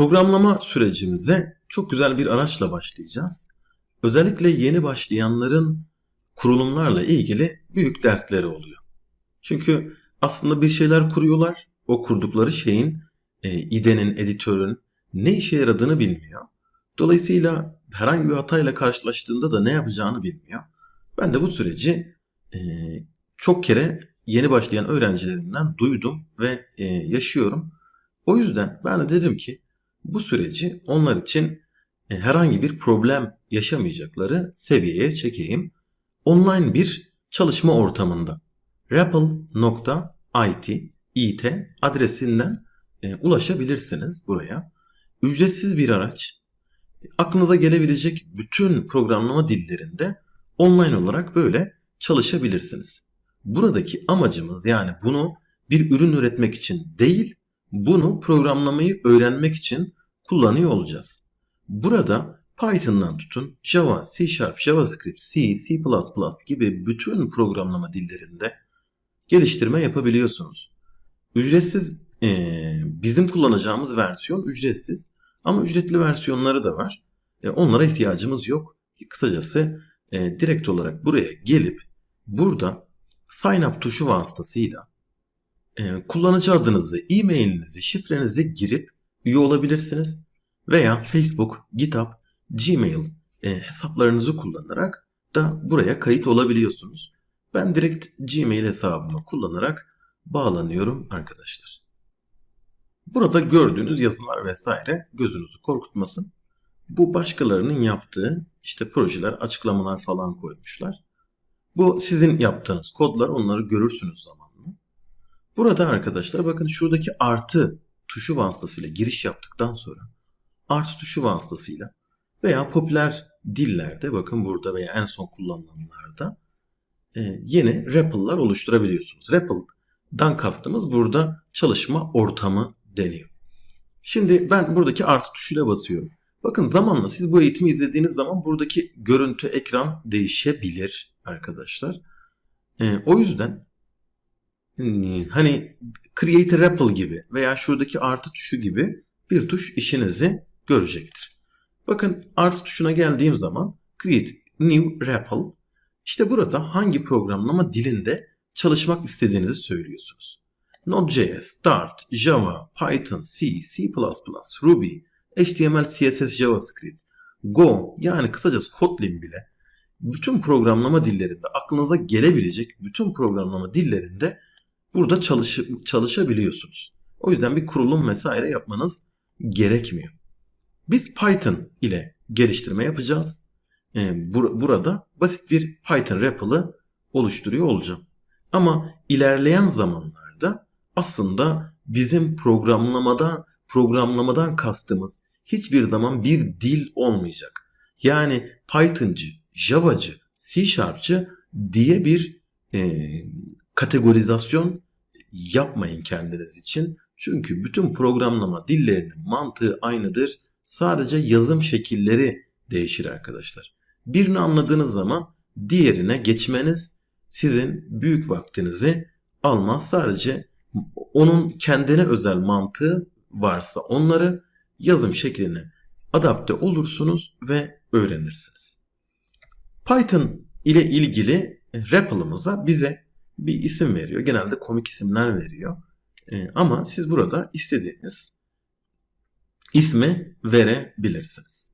Programlama sürecimize çok güzel bir araçla başlayacağız. Özellikle yeni başlayanların kurulumlarla ilgili büyük dertleri oluyor. Çünkü aslında bir şeyler kuruyorlar. O kurdukları şeyin, e, IDE'nin, editörün ne işe yaradığını bilmiyor. Dolayısıyla herhangi bir hatayla karşılaştığında da ne yapacağını bilmiyor. Ben de bu süreci e, çok kere yeni başlayan öğrencilerimden duydum ve e, yaşıyorum. O yüzden ben de dedim ki bu süreci onlar için e, herhangi bir problem yaşamayacakları seviyeye çekeyim. Online bir çalışma ortamında rappel.it it adresinden e, ulaşabilirsiniz buraya. Ücretsiz bir araç. Aklınıza gelebilecek bütün programlama dillerinde online olarak böyle çalışabilirsiniz. Buradaki amacımız yani bunu bir ürün üretmek için değil, bunu programlamayı öğrenmek için kullanıyor olacağız. Burada Python'dan tutun Java, C Sharp, JavaScript, C, C++ gibi bütün programlama dillerinde geliştirme yapabiliyorsunuz. Ücretsiz e, bizim kullanacağımız versiyon ücretsiz ama ücretli versiyonları da var. E, onlara ihtiyacımız yok. Kısacası e, direkt olarak buraya gelip burada sign up tuşu vasıtasıyla kullanıcı adınızı, e-mailinizi, şifrenizi girip üye olabilirsiniz. Veya Facebook, GitHub, Gmail e, hesaplarınızı kullanarak da buraya kayıt olabiliyorsunuz. Ben direkt Gmail hesabımı kullanarak bağlanıyorum arkadaşlar. Burada gördüğünüz yazılar vesaire gözünüzü korkutmasın. Bu başkalarının yaptığı işte projeler, açıklamalar falan koymuşlar. Bu sizin yaptığınız kodlar onları görürsünüz zamanla. Burada arkadaşlar bakın şuradaki artı tuşu vasıtasıyla giriş yaptıktan sonra artı tuşu vasıtasıyla veya popüler dillerde bakın burada veya en son kullanılanlarda e, yeni REPL'lar oluşturabiliyorsunuz. REPL'dan kastımız burada çalışma ortamı deniyor. Şimdi ben buradaki artı tuşuyla basıyorum. Bakın zamanla siz bu eğitimi izlediğiniz zaman buradaki görüntü ekran değişebilir arkadaşlar. E, o yüzden hani Create a REPL gibi veya şuradaki artı tuşu gibi bir tuş işinizi görecektir. Bakın artı tuşuna geldiğim zaman Create New REPL işte burada hangi programlama dilinde çalışmak istediğinizi söylüyorsunuz. Node.js, Dart, Java, Python, C, C++, Ruby, HTML, CSS, JavaScript, Go yani kısacası Kotlin bile bütün programlama dillerinde aklınıza gelebilecek bütün programlama dillerinde burada çalış çalışabiliyorsunuz. O yüzden bir kurulum vesaire yapmanız gerekmiyor. Biz Python ile geliştirme yapacağız. Ee, bur burada basit bir Python REPL'ı oluşturuyor olacağım. Ama ilerleyen zamanlarda aslında bizim programlamada programlamadan kastımız hiçbir zaman bir dil olmayacak. Yani Python'cı, Java'cı, C Sharp'cı diye bir e, kategorizasyon yapmayın kendiniz için. Çünkü bütün programlama dillerinin mantığı aynıdır. Sadece yazım şekilleri değişir arkadaşlar. Birini anladığınız zaman diğerine geçmeniz sizin büyük vaktinizi almaz. Sadece onun kendine özel mantığı varsa onları yazım şekline adapte olursunuz ve öğrenirsiniz. Python ile ilgili REPL'ımıza bize bir isim veriyor. Genelde komik isimler veriyor. E, ama siz burada istediğiniz ismi verebilirsiniz.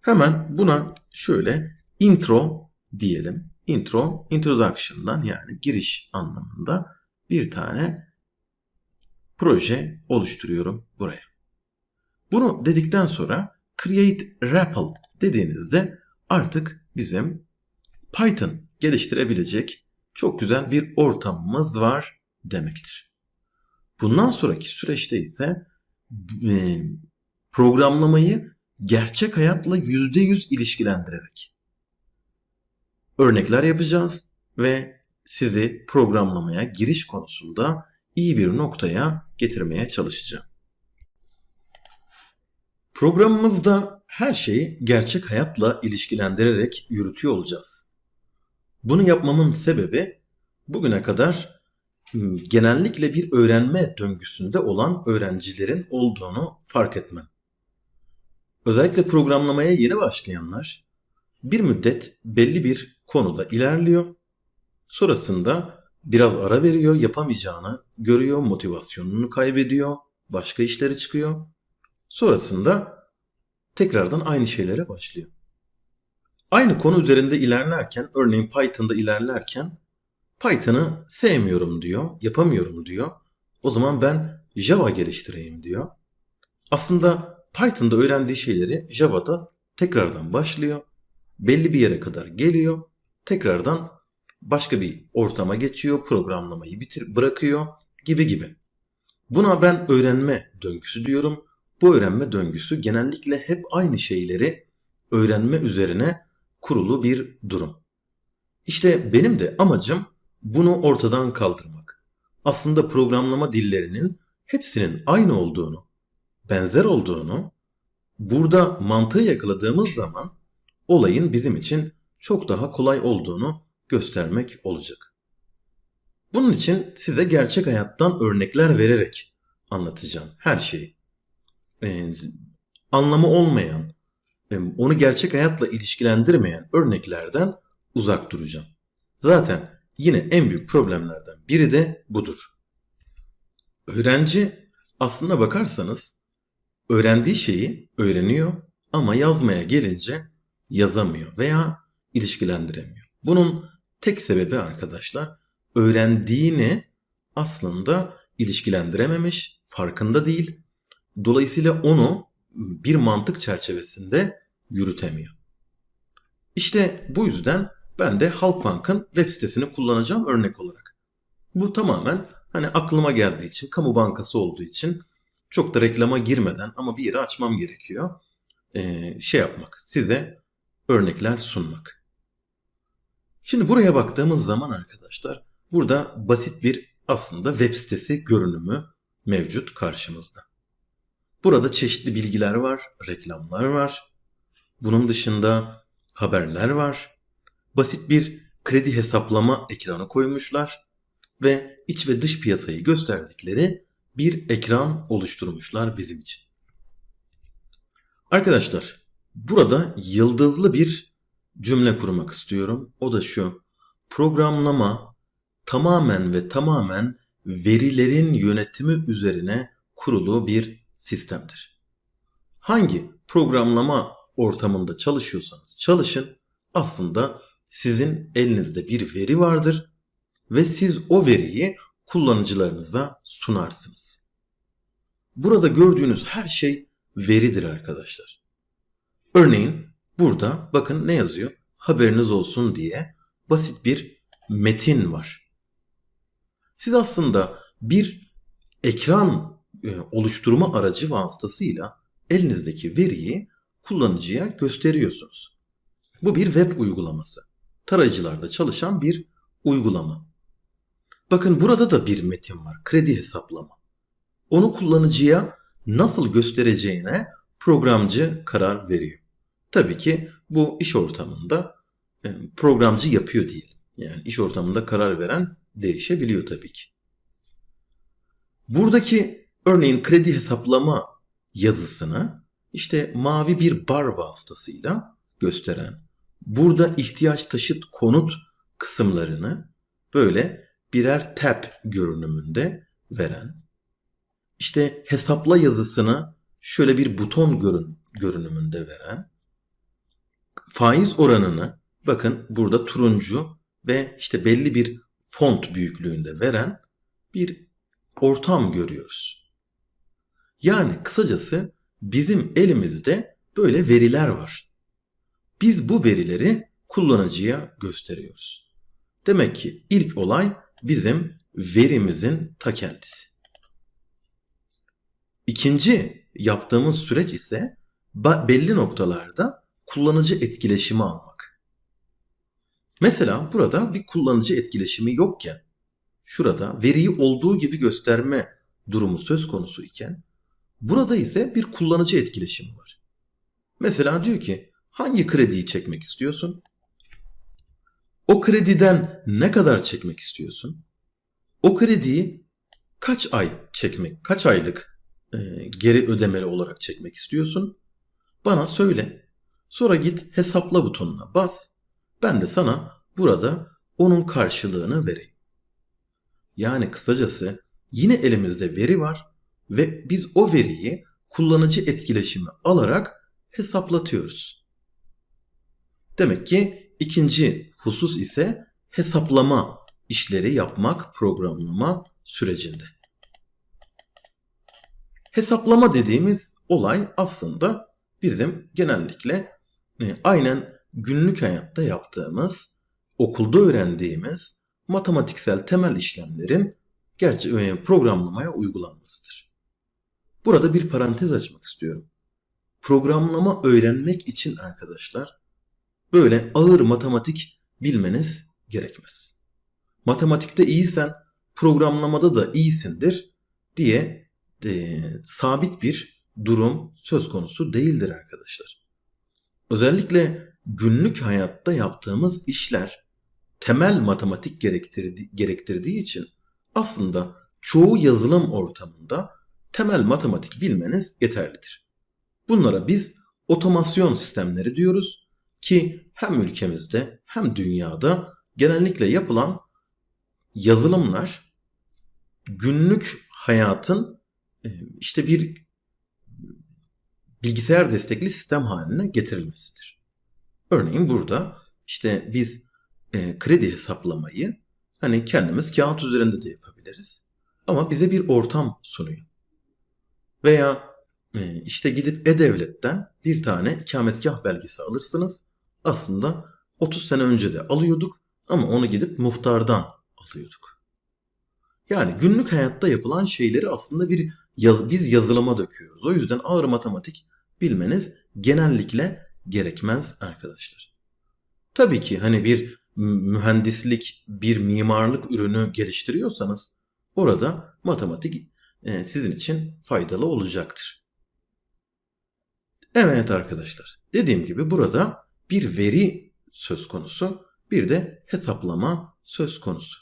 Hemen buna şöyle intro diyelim. Intro, introduction'dan yani giriş anlamında bir tane proje oluşturuyorum buraya. Bunu dedikten sonra create REPL dediğinizde artık bizim Python geliştirebilecek çok güzel bir ortamımız var demektir. Bundan sonraki süreçte ise e, programlamayı gerçek hayatla %100 ilişkilendirerek örnekler yapacağız ve sizi programlamaya giriş konusunda iyi bir noktaya getirmeye çalışacağım. Programımızda her şeyi gerçek hayatla ilişkilendirerek yürütüyor olacağız. Bunu yapmamın sebebi bugüne kadar ıı, genellikle bir öğrenme döngüsünde olan öğrencilerin olduğunu fark etmem. özellikle programlamaya yeni başlayanlar bir müddet belli bir konuda ilerliyor. Sonrasında biraz ara veriyor, yapamayacağını görüyor, motivasyonunu kaybediyor, başka işleri çıkıyor. Sonrasında tekrardan aynı şeylere başlıyor. Aynı konu üzerinde ilerlerken, örneğin Python'da ilerlerken Python'ı sevmiyorum diyor, yapamıyorum diyor. O zaman ben Java geliştireyim diyor. Aslında Python'da öğrendiği şeyleri Java'da tekrardan başlıyor. Belli bir yere kadar geliyor. Tekrardan başka bir ortama geçiyor, programlamayı bitir bırakıyor gibi gibi. Buna ben öğrenme döngüsü diyorum. Bu öğrenme döngüsü genellikle hep aynı şeyleri öğrenme üzerine kurulu bir durum. İşte benim de amacım bunu ortadan kaldırmak. Aslında programlama dillerinin hepsinin aynı olduğunu, benzer olduğunu, burada mantığı yakaladığımız zaman olayın bizim için çok daha kolay olduğunu göstermek olacak. Bunun için size gerçek hayattan örnekler vererek anlatacağım her şeyi. Ee, anlamı olmayan, onu gerçek hayatla ilişkilendirmeyen örneklerden uzak duracağım. Zaten yine en büyük problemlerden biri de budur. Öğrenci aslına bakarsanız öğrendiği şeyi öğreniyor ama yazmaya gelince yazamıyor veya ilişkilendiremiyor. Bunun tek sebebi arkadaşlar öğrendiğini aslında ilişkilendirememiş, farkında değil. Dolayısıyla onu bir mantık çerçevesinde yürütemiyor. İşte bu yüzden ben de Halkbank'ın web sitesini kullanacağım örnek olarak. Bu tamamen hani aklıma geldiği için, kamu bankası olduğu için çok da reklama girmeden ama bir yeri açmam gerekiyor. Ee, şey yapmak, size örnekler sunmak. Şimdi buraya baktığımız zaman arkadaşlar burada basit bir aslında web sitesi görünümü mevcut karşımızda. Burada çeşitli bilgiler var, reklamlar var. Bunun dışında haberler var. Basit bir kredi hesaplama ekranı koymuşlar ve iç ve dış piyasayı gösterdikleri bir ekran oluşturmuşlar bizim için. Arkadaşlar, burada yıldızlı bir cümle kurmak istiyorum. O da şu. Programlama tamamen ve tamamen verilerin yönetimi üzerine kurulu bir sistemdir. Hangi programlama ortamında çalışıyorsanız çalışın aslında sizin elinizde bir veri vardır ve siz o veriyi kullanıcılarınıza sunarsınız. Burada gördüğünüz her şey veridir arkadaşlar. Örneğin burada bakın ne yazıyor? Haberiniz olsun diye basit bir metin var. Siz aslında bir ekran oluşturma aracı vasıtasıyla elinizdeki veriyi kullanıcıya gösteriyorsunuz. Bu bir web uygulaması. Tarayıcılarda çalışan bir uygulama. Bakın burada da bir metin var. Kredi hesaplama. Onu kullanıcıya nasıl göstereceğine programcı karar veriyor. Tabii ki bu iş ortamında e, programcı yapıyor diyelim. Yani iş ortamında karar veren değişebiliyor tabii ki. Buradaki örneğin kredi hesaplama yazısını işte mavi bir bar vasıtasıyla gösteren, burada ihtiyaç taşıt konut kısımlarını böyle birer tab görünümünde veren, işte hesapla yazısını şöyle bir buton görün, görünümünde veren, faiz oranını bakın burada turuncu ve işte belli bir font büyüklüğünde veren bir ortam görüyoruz. Yani kısacası bizim elimizde böyle veriler var. Biz bu verileri kullanıcıya gösteriyoruz. Demek ki ilk olay bizim verimizin ta kendisi. İkinci yaptığımız süreç ise belli noktalarda kullanıcı etkileşimi almak. Mesela burada bir kullanıcı etkileşimi yokken şurada veriyi olduğu gibi gösterme durumu söz konusu iken burada ise bir kullanıcı etkileşimi var. Mesela diyor ki hangi krediyi çekmek istiyorsun? O krediden ne kadar çekmek istiyorsun? O krediyi kaç ay çekmek, kaç aylık e, geri ödemeli olarak çekmek istiyorsun? Bana söyle. Sonra git hesapla butonuna bas. Ben de sana burada onun karşılığını vereyim. Yani kısacası yine elimizde veri var ve biz o veriyi kullanıcı etkileşimi alarak hesaplatıyoruz. Demek ki ikinci husus ise hesaplama işleri yapmak programlama sürecinde. Hesaplama dediğimiz olay aslında bizim genellikle e, aynen günlük hayatta yaptığımız, okulda öğrendiğimiz matematiksel temel işlemlerin gerçi e, programlamaya uygulanmasıdır. Burada bir parantez açmak istiyorum. Programlama öğrenmek için arkadaşlar böyle ağır matematik bilmeniz gerekmez. Matematikte iyisen programlamada da iyisindir diye e, sabit bir durum söz konusu değildir arkadaşlar. Özellikle günlük hayatta yaptığımız işler temel matematik gerektirdi, gerektirdiği için aslında çoğu yazılım ortamında temel matematik bilmeniz yeterlidir. Bunlara biz otomasyon sistemleri diyoruz ki hem ülkemizde hem dünyada genellikle yapılan yazılımlar günlük hayatın e, işte bir bilgisayar destekli sistem haline getirilmesidir. Örneğin burada işte biz e, kredi hesaplamayı hani kendimiz kağıt üzerinde de yapabiliriz. Ama bize bir ortam sunuyor. Veya e, işte gidip E-Devlet'ten bir tane ikametgah belgesi alırsınız. Aslında 30 sene önce de alıyorduk ama onu gidip muhtardan alıyorduk. Yani günlük hayatta yapılan şeyleri aslında bir yaz, biz yazılıma döküyoruz. O yüzden ağır matematik bilmeniz genellikle gerekmez arkadaşlar. Tabii ki hani bir mühendislik, bir mimarlık ürünü geliştiriyorsanız orada matematik sizin için faydalı olacaktır. Evet arkadaşlar, dediğim gibi burada bir veri söz konusu, bir de hesaplama söz konusu.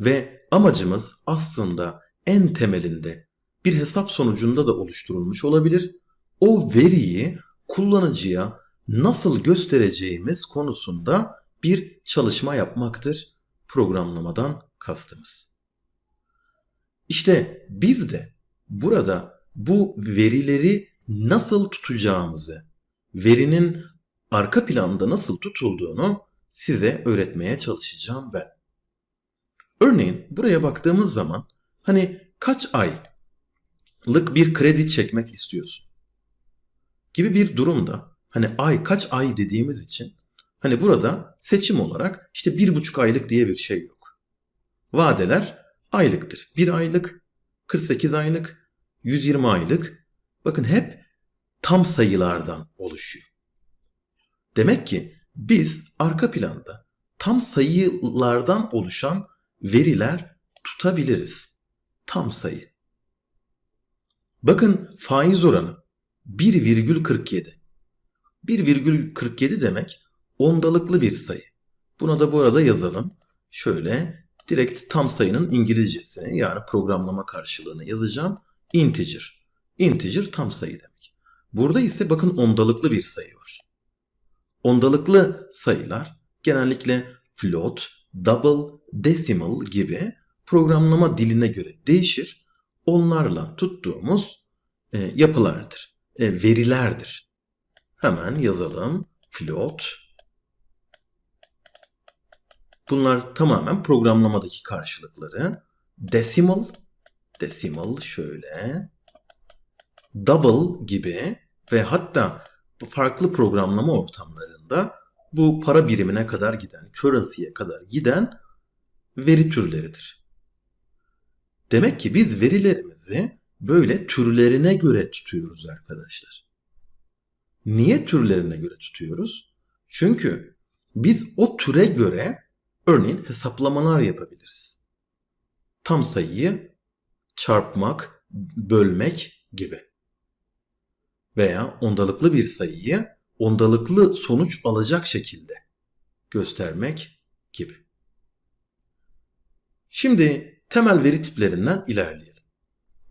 Ve amacımız aslında en temelinde bir hesap sonucunda da oluşturulmuş olabilir. O veriyi kullanıcıya nasıl göstereceğimiz konusunda bir çalışma yapmaktır programlamadan kastımız. İşte biz de burada bu verileri nasıl tutacağımızı, verinin arka planda nasıl tutulduğunu size öğretmeye çalışacağım ben. Örneğin buraya baktığımız zaman hani kaç aylık bir kredi çekmek istiyorsun? Gibi bir durumda hani ay kaç ay dediğimiz için hani burada seçim olarak işte bir buçuk aylık diye bir şey yok. Vadeler aylıktır. Bir aylık, 48 aylık, 120 aylık. Bakın hep tam sayılardan oluşuyor. Demek ki biz arka planda tam sayılardan oluşan veriler tutabiliriz. Tam sayı. Bakın faiz oranı 1,47. 1,47 demek ondalıklı bir sayı. Buna da bu arada yazalım. Şöyle direkt tam sayının İngilizcesini yani programlama karşılığını yazacağım. Integer. Integer tam sayı demek. Burada ise bakın ondalıklı bir sayı var. Ondalıklı sayılar genellikle float, double, decimal gibi programlama diline göre değişir. Onlarla tuttuğumuz e, yapılardır, e, verilerdir. Hemen yazalım. Float. Bunlar tamamen programlamadaki karşılıkları. Decimal, decimal şöyle. Double gibi ve hatta farklı programlama ortamlarında bu para birimine kadar giden, currency'ye kadar giden veri türleridir. Demek ki biz verilerimizi böyle türlerine göre tutuyoruz arkadaşlar. Niye türlerine göre tutuyoruz? Çünkü biz o türe göre örneğin hesaplamalar yapabiliriz. Tam sayıyı çarpmak, bölmek gibi. Veya ondalıklı bir sayıyı ondalıklı sonuç alacak şekilde göstermek gibi. Şimdi temel veri tiplerinden ilerleyelim.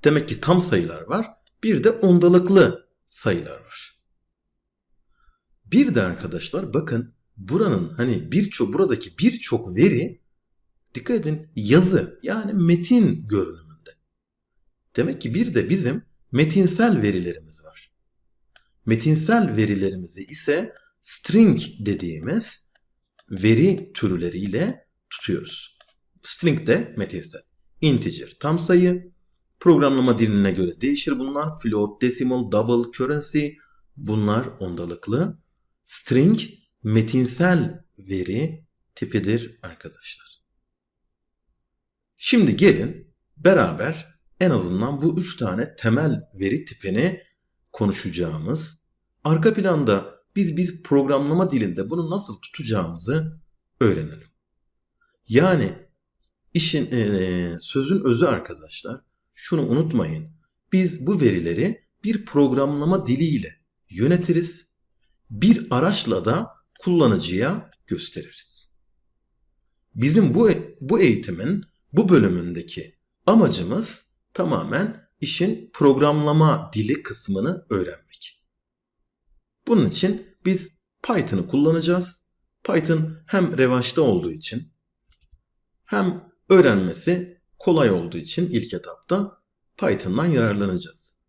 Demek ki tam sayılar var, bir de ondalıklı sayılar var. Bir de arkadaşlar bakın buranın hani birçok buradaki birçok veri dikkat edin yazı yani metin görünümünde. Demek ki bir de bizim metinsel verilerimiz var. Metinsel verilerimizi ise string dediğimiz veri türleriyle tutuyoruz. String de metinsel. Integer tam sayı. Programlama diline göre değişir bunlar. Float, decimal, double, currency bunlar ondalıklı. String metinsel veri tipidir arkadaşlar. Şimdi gelin beraber en azından bu üç tane temel veri tipini konuşacağımız, arka planda biz biz programlama dilinde bunu nasıl tutacağımızı öğrenelim. Yani işin e, sözün özü arkadaşlar şunu unutmayın. Biz bu verileri bir programlama diliyle yönetiriz. Bir araçla da kullanıcıya gösteririz. Bizim bu bu eğitimin bu bölümündeki amacımız tamamen işin programlama dili kısmını öğrenmek. Bunun için biz Python'ı kullanacağız. Python hem revaçta olduğu için hem öğrenmesi kolay olduğu için ilk etapta Python'dan yararlanacağız.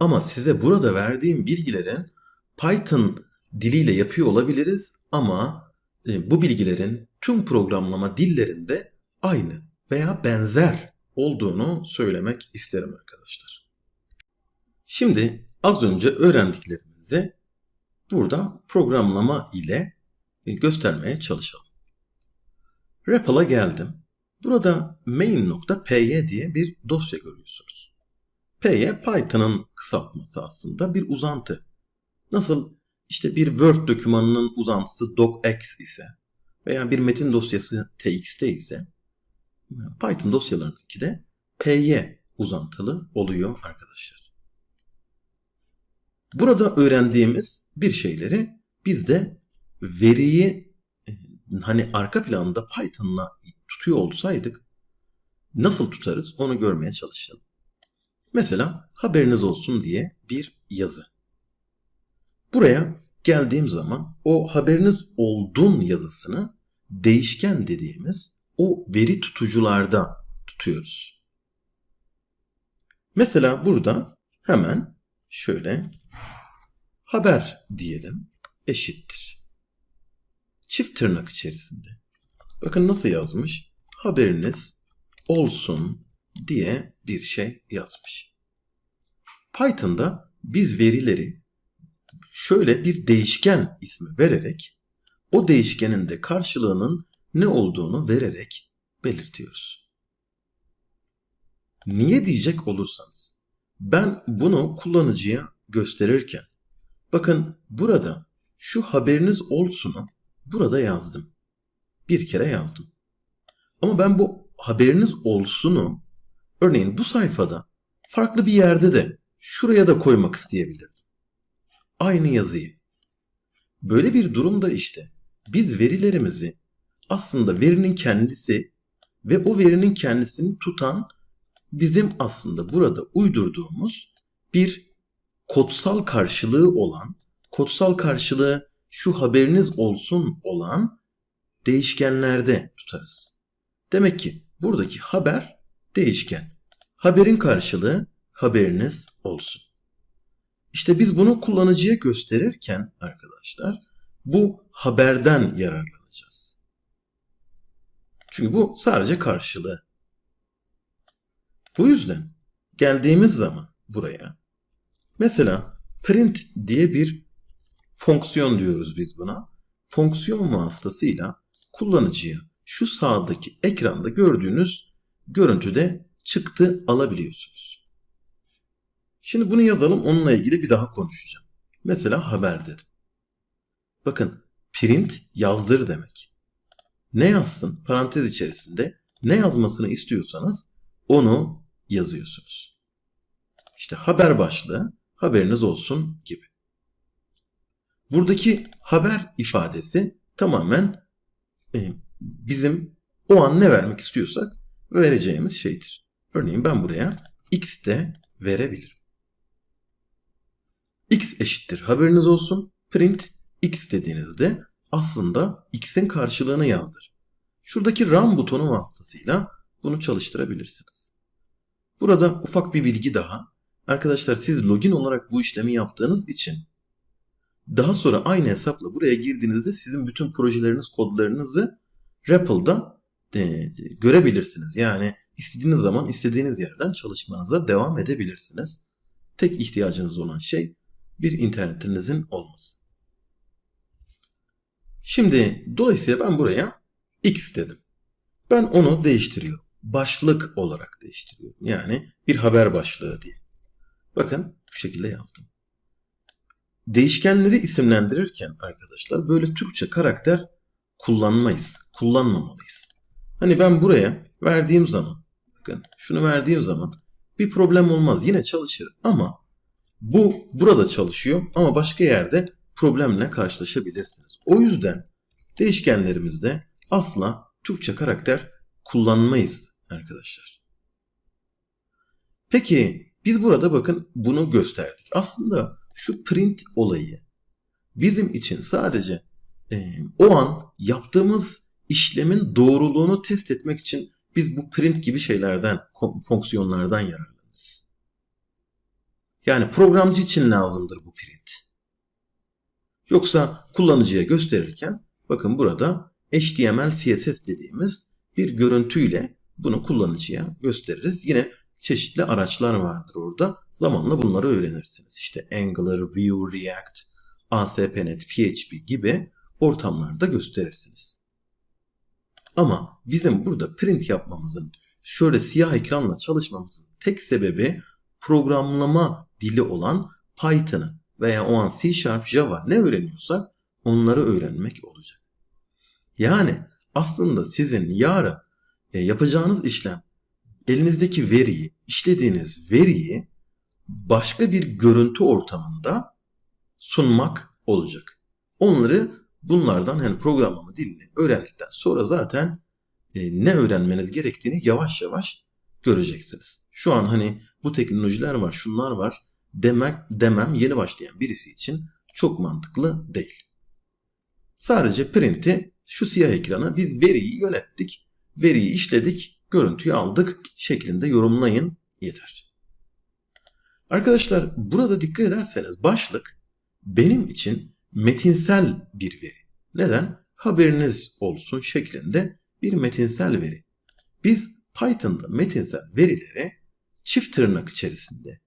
Ama size burada verdiğim bilgilerin Python diliyle yapıyor olabiliriz ama e, bu bilgilerin tüm programlama dillerinde aynı veya benzer olduğunu söylemek isterim arkadaşlar. Şimdi az önce öğrendiklerimizi burada programlama ile e, göstermeye çalışalım. REPL'a geldim. Burada main.py diye bir dosya görüyorsunuz. Py Python'ın kısaltması aslında bir uzantı. Nasıl işte bir Word dokümanının uzantısı docx ise veya bir metin dosyası txt ise Python dosyalarındaki de py uzantılı oluyor arkadaşlar. Burada öğrendiğimiz bir şeyleri biz de veriyi e, hani arka planda Python'la tutuyor olsaydık nasıl tutarız onu görmeye çalışalım. Mesela haberiniz olsun diye bir yazı. Buraya geldiğim zaman o haberiniz oldun yazısını değişken dediğimiz o veri tutucularda tutuyoruz. Mesela burada hemen şöyle haber diyelim eşittir. Çift tırnak içerisinde. Bakın nasıl yazmış? Haberiniz olsun diye bir şey yazmış. Python'da biz verileri şöyle bir değişken ismi vererek o değişkenin de karşılığının ne olduğunu vererek belirtiyoruz. Niye diyecek olursanız ben bunu kullanıcıya gösterirken bakın burada şu haberiniz olsunu burada yazdım. Bir kere yazdım. Ama ben bu haberiniz olsunu örneğin bu sayfada farklı bir yerde de şuraya da koymak isteyebilirdim. Aynı yazıyı. Böyle bir durumda işte biz verilerimizi aslında verinin kendisi ve o verinin kendisini tutan bizim aslında burada uydurduğumuz bir kodsal karşılığı olan, kodsal karşılığı şu haberiniz olsun olan değişkenlerde tutarız. Demek ki buradaki haber değişken. Haberin karşılığı haberiniz olsun. İşte biz bunu kullanıcıya gösterirken arkadaşlar bu haberden yararlanacağız. Çünkü bu sadece karşılığı. Bu yüzden geldiğimiz zaman buraya mesela print diye bir fonksiyon diyoruz biz buna. Fonksiyon vasıtasıyla kullanıcıya şu sağdaki ekranda gördüğünüz görüntüde çıktı alabiliyorsunuz. Şimdi bunu yazalım onunla ilgili bir daha konuşacağım. Mesela haber dedim. Bakın print yazdır demek ne yazsın parantez içerisinde ne yazmasını istiyorsanız onu yazıyorsunuz. İşte haber başlığı haberiniz olsun gibi. Buradaki haber ifadesi tamamen e, bizim o an ne vermek istiyorsak vereceğimiz şeydir. Örneğin ben buraya x de verebilirim. X eşittir haberiniz olsun print x dediğinizde aslında x'in karşılığını yazdır. Şuradaki run butonu vasıtasıyla bunu çalıştırabilirsiniz. Burada ufak bir bilgi daha. Arkadaşlar siz login olarak bu işlemi yaptığınız için daha sonra aynı hesapla buraya girdiğinizde sizin bütün projeleriniz, kodlarınızı REPL'da e, görebilirsiniz. Yani istediğiniz zaman istediğiniz yerden çalışmanıza devam edebilirsiniz. Tek ihtiyacınız olan şey bir internetinizin olması. Şimdi dolayısıyla ben buraya X dedim. Ben onu değiştiriyorum. Başlık olarak değiştiriyorum. Yani bir haber başlığı diye. Bakın bu şekilde yazdım. Değişkenleri isimlendirirken arkadaşlar böyle Türkçe karakter kullanmayız. Kullanmamalıyız. Hani ben buraya verdiğim zaman bakın şunu verdiğim zaman bir problem olmaz. Yine çalışır ama bu burada çalışıyor ama başka yerde problemle karşılaşabilirsiniz. O yüzden değişkenlerimizde asla Türkçe karakter kullanmayız arkadaşlar. Peki biz burada bakın bunu gösterdik. Aslında şu print olayı bizim için sadece e, o an yaptığımız işlemin doğruluğunu test etmek için biz bu print gibi şeylerden, fonksiyonlardan yararlanırız. Yani programcı için lazımdır bu print. Yoksa kullanıcıya gösterirken bakın burada HTML, CSS dediğimiz bir görüntüyle bunu kullanıcıya gösteririz. Yine çeşitli araçlar vardır orada. Zamanla bunları öğrenirsiniz. İşte Angular, Vue, React, ASP.NET, PHP gibi ortamlarda gösterirsiniz. Ama bizim burada print yapmamızın, şöyle siyah ekranla çalışmamızın tek sebebi programlama dili olan Python'ı veya o an C Sharp, Java ne öğreniyorsak onları öğrenmek olacak. Yani aslında sizin yarın e, yapacağınız işlem elinizdeki veriyi, işlediğiniz veriyi başka bir görüntü ortamında sunmak olacak. Onları bunlardan hani programlama dilini öğrendikten sonra zaten e, ne öğrenmeniz gerektiğini yavaş yavaş göreceksiniz. Şu an hani bu teknolojiler var, şunlar var demek demem yeni başlayan birisi için çok mantıklı değil. Sadece print'i şu siyah ekrana biz veriyi yönettik, veriyi işledik, görüntüyü aldık şeklinde yorumlayın yeter. Arkadaşlar burada dikkat ederseniz başlık benim için metinsel bir veri. Neden? Haberiniz olsun şeklinde bir metinsel veri. Biz Python'da metinsel verileri çift tırnak içerisinde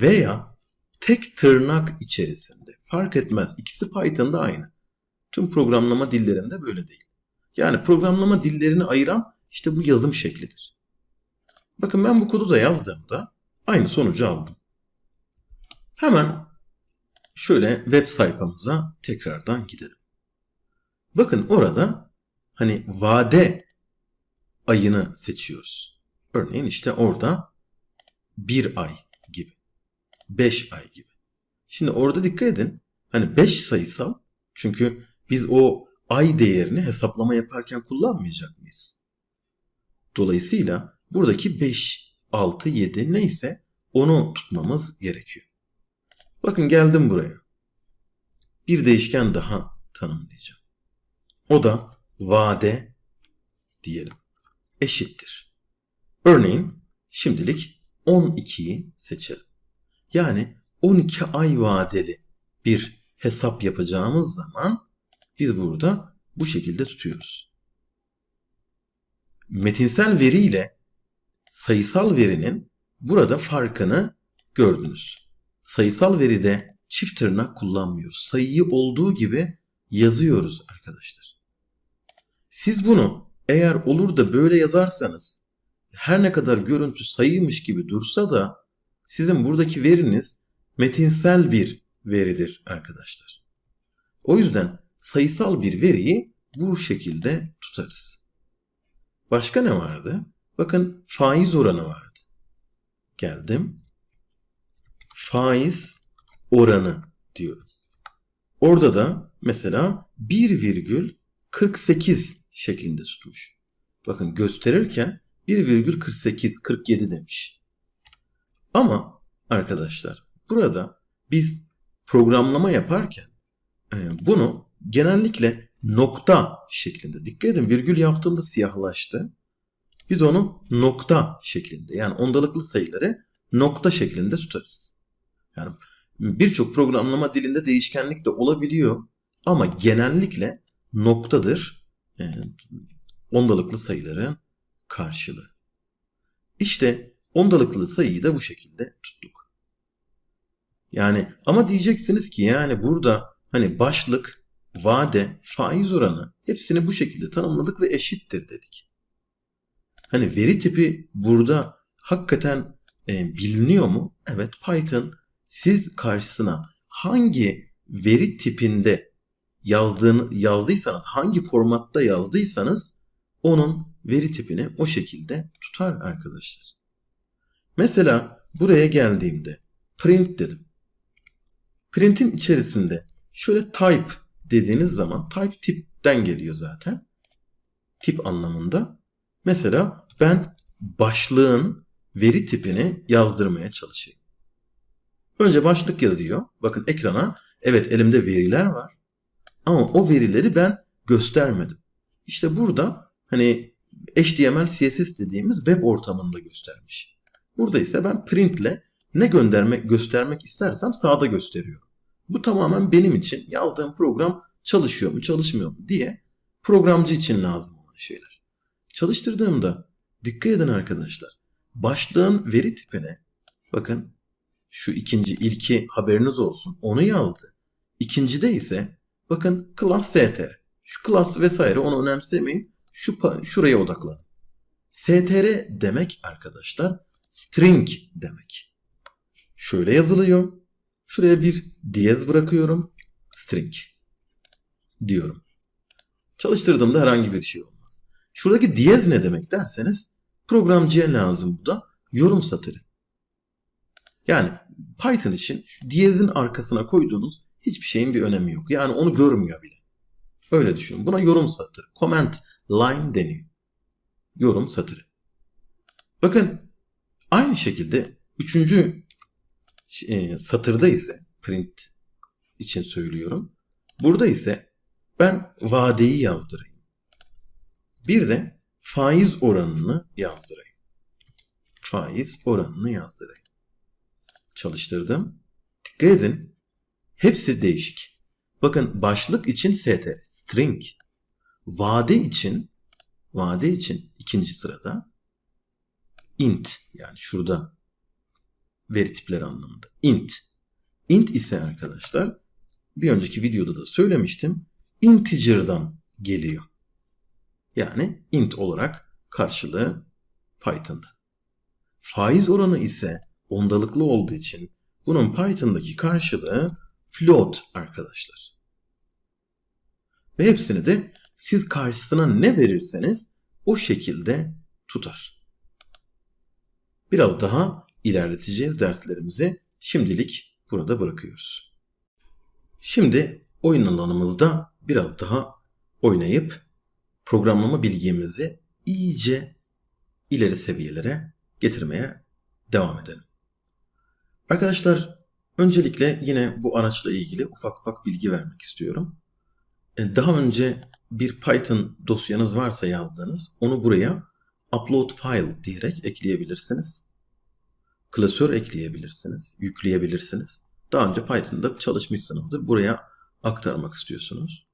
veya tek tırnak içerisinde fark etmez. İkisi Python'da aynı. Tüm programlama dillerinde böyle değil. Yani programlama dillerini ayıran işte bu yazım şeklidir. Bakın ben bu kodu da yazdığımda aynı sonucu aldım. Hemen şöyle web sayfamıza tekrardan gidelim. Bakın orada hani vade ayını seçiyoruz. Örneğin işte orada bir ay gibi. Beş ay gibi. Şimdi orada dikkat edin. Hani 5 sayısal çünkü biz o ay değerini hesaplama yaparken kullanmayacak mıyız? Dolayısıyla buradaki 5, 6, 7 neyse onu tutmamız gerekiyor. Bakın geldim buraya. Bir değişken daha tanımlayacağım. O da vade diyelim. Eşittir. Örneğin şimdilik 12'yi seçelim. Yani 12 ay vadeli bir hesap yapacağımız zaman biz burada bu şekilde tutuyoruz. Metinsel veri ile sayısal verinin burada farkını gördünüz. Sayısal veride çift tırnak kullanmıyoruz. Sayıyı olduğu gibi yazıyoruz arkadaşlar. Siz bunu eğer olur da böyle yazarsanız her ne kadar görüntü sayıymış gibi dursa da sizin buradaki veriniz metinsel bir veridir arkadaşlar. O yüzden sayısal bir veriyi bu şekilde tutarız. Başka ne vardı? Bakın faiz oranı vardı. Geldim. Faiz oranı diyorum. Orada da mesela 1,48 şeklinde tutmuş. Bakın gösterirken 1,48 47 demiş. Ama arkadaşlar burada biz programlama yaparken e, bunu genellikle nokta şeklinde. Dikkat edin virgül yaptığımda siyahlaştı. Biz onu nokta şeklinde yani ondalıklı sayıları nokta şeklinde tutarız. Yani birçok programlama dilinde değişkenlik de olabiliyor ama genellikle noktadır e, ondalıklı sayıların karşılığı. İşte ondalıklı sayıyı da bu şekilde tuttuk. Yani ama diyeceksiniz ki yani burada hani başlık, vade, faiz oranı hepsini bu şekilde tanımladık ve eşittir dedik. Hani veri tipi burada hakikaten e, biliniyor mu? Evet Python siz karşısına hangi veri tipinde yazdığını yazdıysanız, hangi formatta yazdıysanız onun veri tipini o şekilde tutar arkadaşlar. Mesela buraya geldiğimde print dedim. Print'in içerisinde şöyle type dediğiniz zaman type tipten geliyor zaten. Tip anlamında. Mesela ben başlığın veri tipini yazdırmaya çalışayım. Önce başlık yazıyor. Bakın ekrana evet elimde veriler var. Ama o verileri ben göstermedim. İşte burada hani HTML, CSS dediğimiz web ortamında göstermiş. Burada ise ben printle ne göndermek, göstermek istersem sağda gösteriyorum. Bu tamamen benim için yazdığım program çalışıyor mu, çalışmıyor mu diye programcı için lazım olan şeyler. Çalıştırdığımda dikkat edin arkadaşlar. Başlığın veri tipine bakın şu ikinci ilki haberiniz olsun onu yazdı. İkincide ise bakın class str. Şu class vesaire onu önemsemeyin. Şu şuraya odaklanın. str demek arkadaşlar string demek. Şöyle yazılıyor. Şuraya bir diyez bırakıyorum. String diyorum. Çalıştırdığımda herhangi bir şey olmaz. Şuradaki diyez ne demek derseniz programcıya lazım bu da yorum satırı. Yani Python için şu diyezin arkasına koyduğunuz hiçbir şeyin bir önemi yok. Yani onu görmüyor bile. Öyle düşünün. Buna yorum satırı. Comment line deniyor. Yorum satırı. Bakın aynı şekilde üçüncü e, satırda ise print için söylüyorum. Burada ise ben vadeyi yazdırayım. Bir de faiz oranını yazdırayım. Faiz oranını yazdırayım. Çalıştırdım. Dikkat edin. Hepsi değişik. Bakın başlık için str, string. Vade için vade için ikinci sırada int yani şurada veri tipleri anlamında. int. int ise arkadaşlar bir önceki videoda da söylemiştim. Integer'dan geliyor. Yani int olarak karşılığı Python'da. Faiz oranı ise ondalıklı olduğu için bunun Python'daki karşılığı float arkadaşlar. Ve hepsini de siz karşısına ne verirseniz o şekilde tutar. Biraz daha ilerleteceğiz derslerimizi. Şimdilik burada bırakıyoruz. Şimdi oyun alanımızda biraz daha oynayıp programlama bilgimizi iyice ileri seviyelere getirmeye devam edelim. Arkadaşlar öncelikle yine bu araçla ilgili ufak ufak bilgi vermek istiyorum. E, daha önce bir Python dosyanız varsa yazdığınız onu buraya upload file diyerek ekleyebilirsiniz. Klasör ekleyebilirsiniz, yükleyebilirsiniz. Daha önce Python'da çalışmışsınızdır. Buraya aktarmak istiyorsunuz.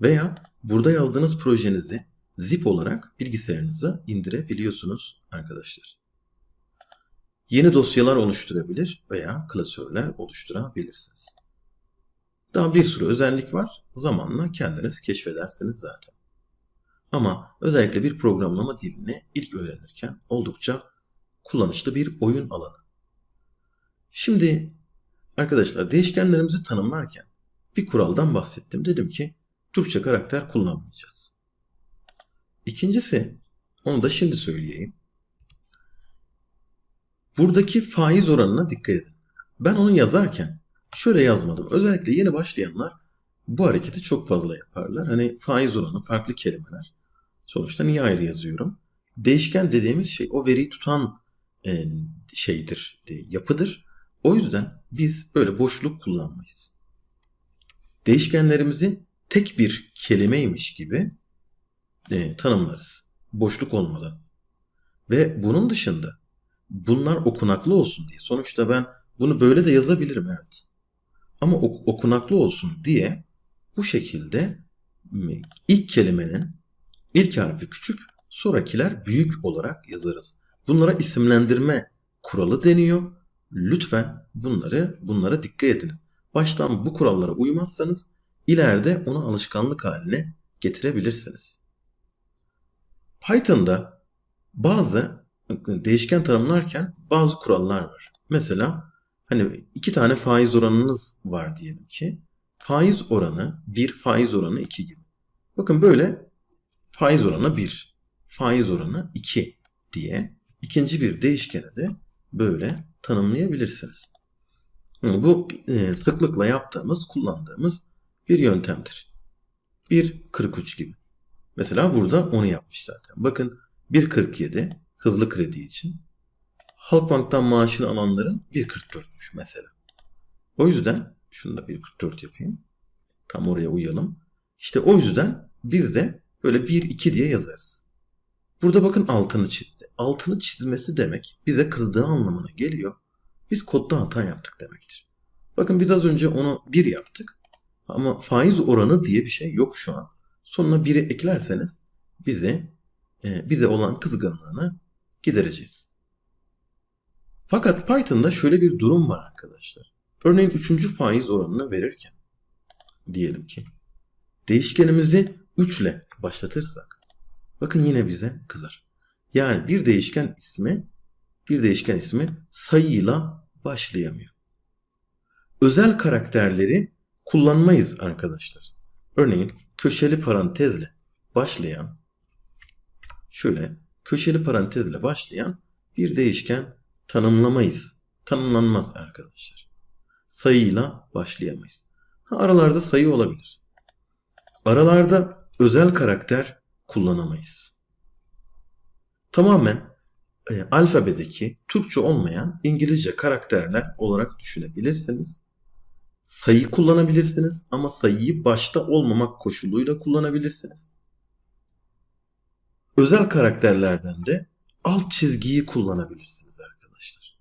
Veya burada yazdığınız projenizi zip olarak bilgisayarınıza indirebiliyorsunuz arkadaşlar. Yeni dosyalar oluşturabilir veya klasörler oluşturabilirsiniz. Daha bir sürü özellik var. Zamanla kendiniz keşfedersiniz zaten. Ama özellikle bir programlama dilini ilk öğrenirken oldukça kullanışlı bir oyun alanı. Şimdi arkadaşlar değişkenlerimizi tanımlarken bir kuraldan bahsettim. Dedim ki Türkçe karakter kullanmayacağız. İkincisi onu da şimdi söyleyeyim. Buradaki faiz oranına dikkat edin. Ben onu yazarken şöyle yazmadım. Özellikle yeni başlayanlar bu hareketi çok fazla yaparlar. Hani faiz oranı, farklı kelimeler. Sonuçta niye ayrı yazıyorum? Değişken dediğimiz şey o veriyi tutan e, şeydir, yapıdır. O yüzden biz böyle boşluk kullanmayız. değişkenlerimizi tek bir kelimeymiş gibi e, tanımlarız. Boşluk olmadan. Ve bunun dışında bunlar okunaklı olsun diye. Sonuçta ben bunu böyle de yazabilirim evet. Ama ok- okunaklı olsun diye bu şekilde ilk kelimenin ilk harfi küçük, sonrakiler büyük olarak yazarız. Bunlara isimlendirme kuralı deniyor. Lütfen bunları bunlara dikkat ediniz. Baştan bu kurallara uymazsanız ileride onu alışkanlık haline getirebilirsiniz. Python'da bazı değişken tanımlarken bazı kurallar var. Mesela hani iki tane faiz oranınız var diyelim ki. Faiz oranı 1, faiz oranı 2 gibi. Bakın böyle faiz oranı 1, faiz oranı 2 diye ikinci bir değişkeni de böyle tanımlayabilirsiniz. Bu e, sıklıkla yaptığımız, kullandığımız bir yöntemdir. 1.43 gibi. Mesela burada onu yapmış zaten. Bakın 1.47 hızlı kredi için. Halkbank'tan maaşını alanların 1.44'müş mesela. O yüzden şunu da 1.44 yapayım. Tam oraya uyalım. İşte o yüzden biz de böyle 1-2 diye yazarız. Burada bakın altını çizdi. Altını çizmesi demek bize kızdığı anlamına geliyor. Biz kodda hata yaptık demektir. Bakın biz az önce onu 1 yaptık. Ama faiz oranı diye bir şey yok şu an. Sonuna 1'i eklerseniz bize e, bize olan kızgınlığını gidereceğiz. Fakat Python'da şöyle bir durum var arkadaşlar. Örneğin 3. faiz oranını verirken diyelim ki değişkenimizi 3 ile başlatırsak bakın yine bize kızar. Yani bir değişken ismi bir değişken ismi sayıyla başlayamıyor. Özel karakterleri kullanmayız arkadaşlar. Örneğin köşeli parantezle başlayan şöyle köşeli parantezle başlayan bir değişken tanımlamayız. Tanımlanmaz arkadaşlar. Sayıyla başlayamayız. Ha, aralarda sayı olabilir. Aralarda özel karakter kullanamayız. Tamamen e, alfabedeki Türkçe olmayan İngilizce karakterler olarak düşünebilirsiniz. Sayı kullanabilirsiniz ama sayıyı başta olmamak koşuluyla kullanabilirsiniz. Özel karakterlerden de alt çizgiyi kullanabilirsiniz arkadaşlar.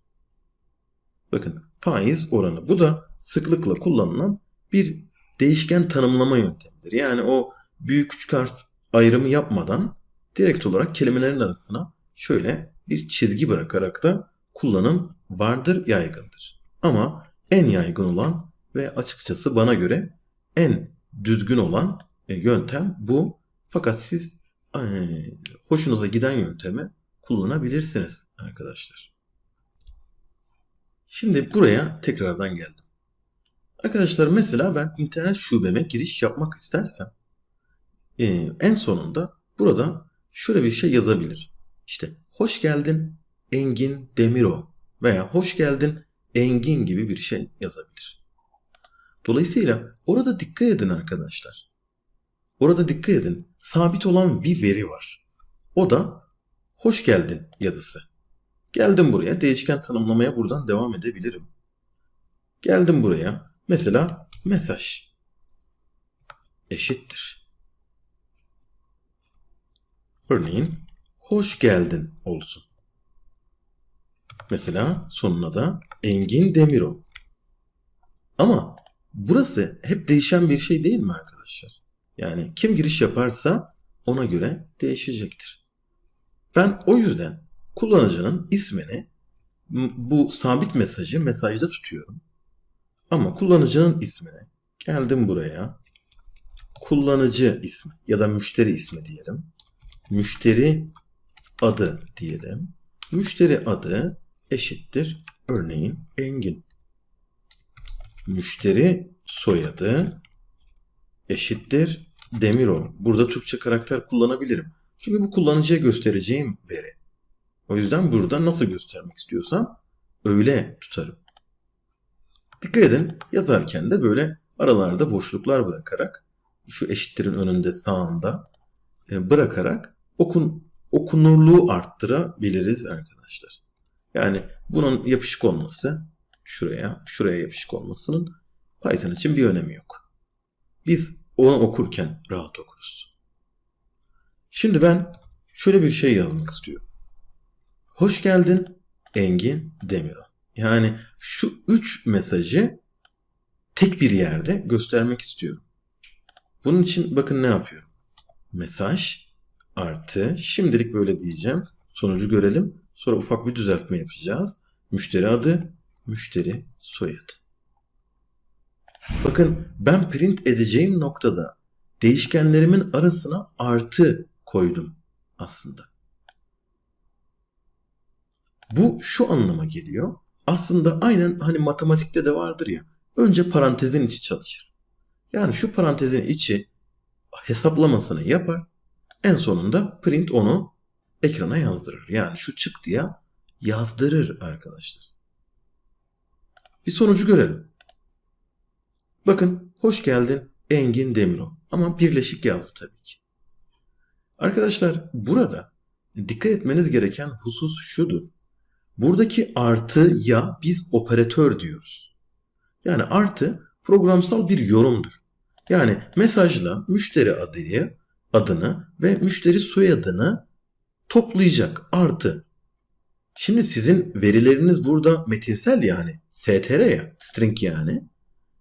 Bakın faiz oranı. Bu da sıklıkla kullanılan bir değişken tanımlama yöntemidir. Yani o büyük küçük harf ayrımı yapmadan direkt olarak kelimelerin arasına şöyle bir çizgi bırakarak da kullanım vardır, yaygındır. Ama en yaygın olan ve açıkçası bana göre en düzgün olan e, yöntem bu. Fakat siz e, hoşunuza giden yöntemi kullanabilirsiniz arkadaşlar. Şimdi buraya tekrardan geldim. Arkadaşlar mesela ben internet şubeme giriş yapmak istersem e, en sonunda burada şöyle bir şey yazabilir. İşte hoş geldin Engin Demiro veya hoş geldin Engin gibi bir şey yazabilir. Dolayısıyla orada dikkat edin arkadaşlar. Orada dikkat edin. Sabit olan bir veri var. O da hoş geldin yazısı. Geldim buraya değişken tanımlamaya buradan devam edebilirim. Geldim buraya. Mesela mesaj eşittir. Örneğin hoş geldin olsun. Mesela sonuna da Engin Demiro. Ama burası hep değişen bir şey değil mi arkadaşlar? Yani kim giriş yaparsa ona göre değişecektir. Ben o yüzden kullanıcının ismini bu sabit mesajı mesajda tutuyorum. Ama kullanıcının ismini geldim buraya kullanıcı ismi ya da müşteri ismi diyelim. Müşteri adı diyelim. Müşteri adı eşittir örneğin Engin. Müşteri soyadı eşittir Demirol. Burada Türkçe karakter kullanabilirim. Çünkü bu kullanıcıya göstereceğim veri. O yüzden burada nasıl göstermek istiyorsam öyle tutarım. Dikkat edin yazarken de böyle aralarda boşluklar bırakarak şu eşittirin önünde sağında e, bırakarak okun okunurluğu arttırabiliriz arkadaşlar. Yani bunun yapışık olması şuraya, şuraya yapışık olmasının Python için bir önemi yok. Biz onu okurken rahat okuruz. Şimdi ben şöyle bir şey yazmak istiyorum. Hoş geldin Engin Demiro. Yani şu üç mesajı tek bir yerde göstermek istiyorum. Bunun için bakın ne yapıyorum. Mesaj artı şimdilik böyle diyeceğim. Sonucu görelim. Sonra ufak bir düzeltme yapacağız. Müşteri adı, müşteri soyadı. Bakın ben print edeceğim noktada değişkenlerimin arasına artı koydum aslında. Bu şu anlama geliyor. Aslında aynen hani matematikte de vardır ya. Önce parantezin içi çalışır. Yani şu parantezin içi hesaplamasını yapar. En sonunda print onu ekrana yazdırır. Yani şu çık diye yazdırır arkadaşlar. Bir sonucu görelim. Bakın hoş geldin Engin Demiro. Ama birleşik yazdı tabii ki. Arkadaşlar burada dikkat etmeniz gereken husus şudur. Buradaki artı ya biz operatör diyoruz. Yani artı programsal bir yorumdur. Yani mesajla müşteri adıyı, adını ve müşteri soyadını toplayacak artı. Şimdi sizin verileriniz burada metinsel yani str ya string yani.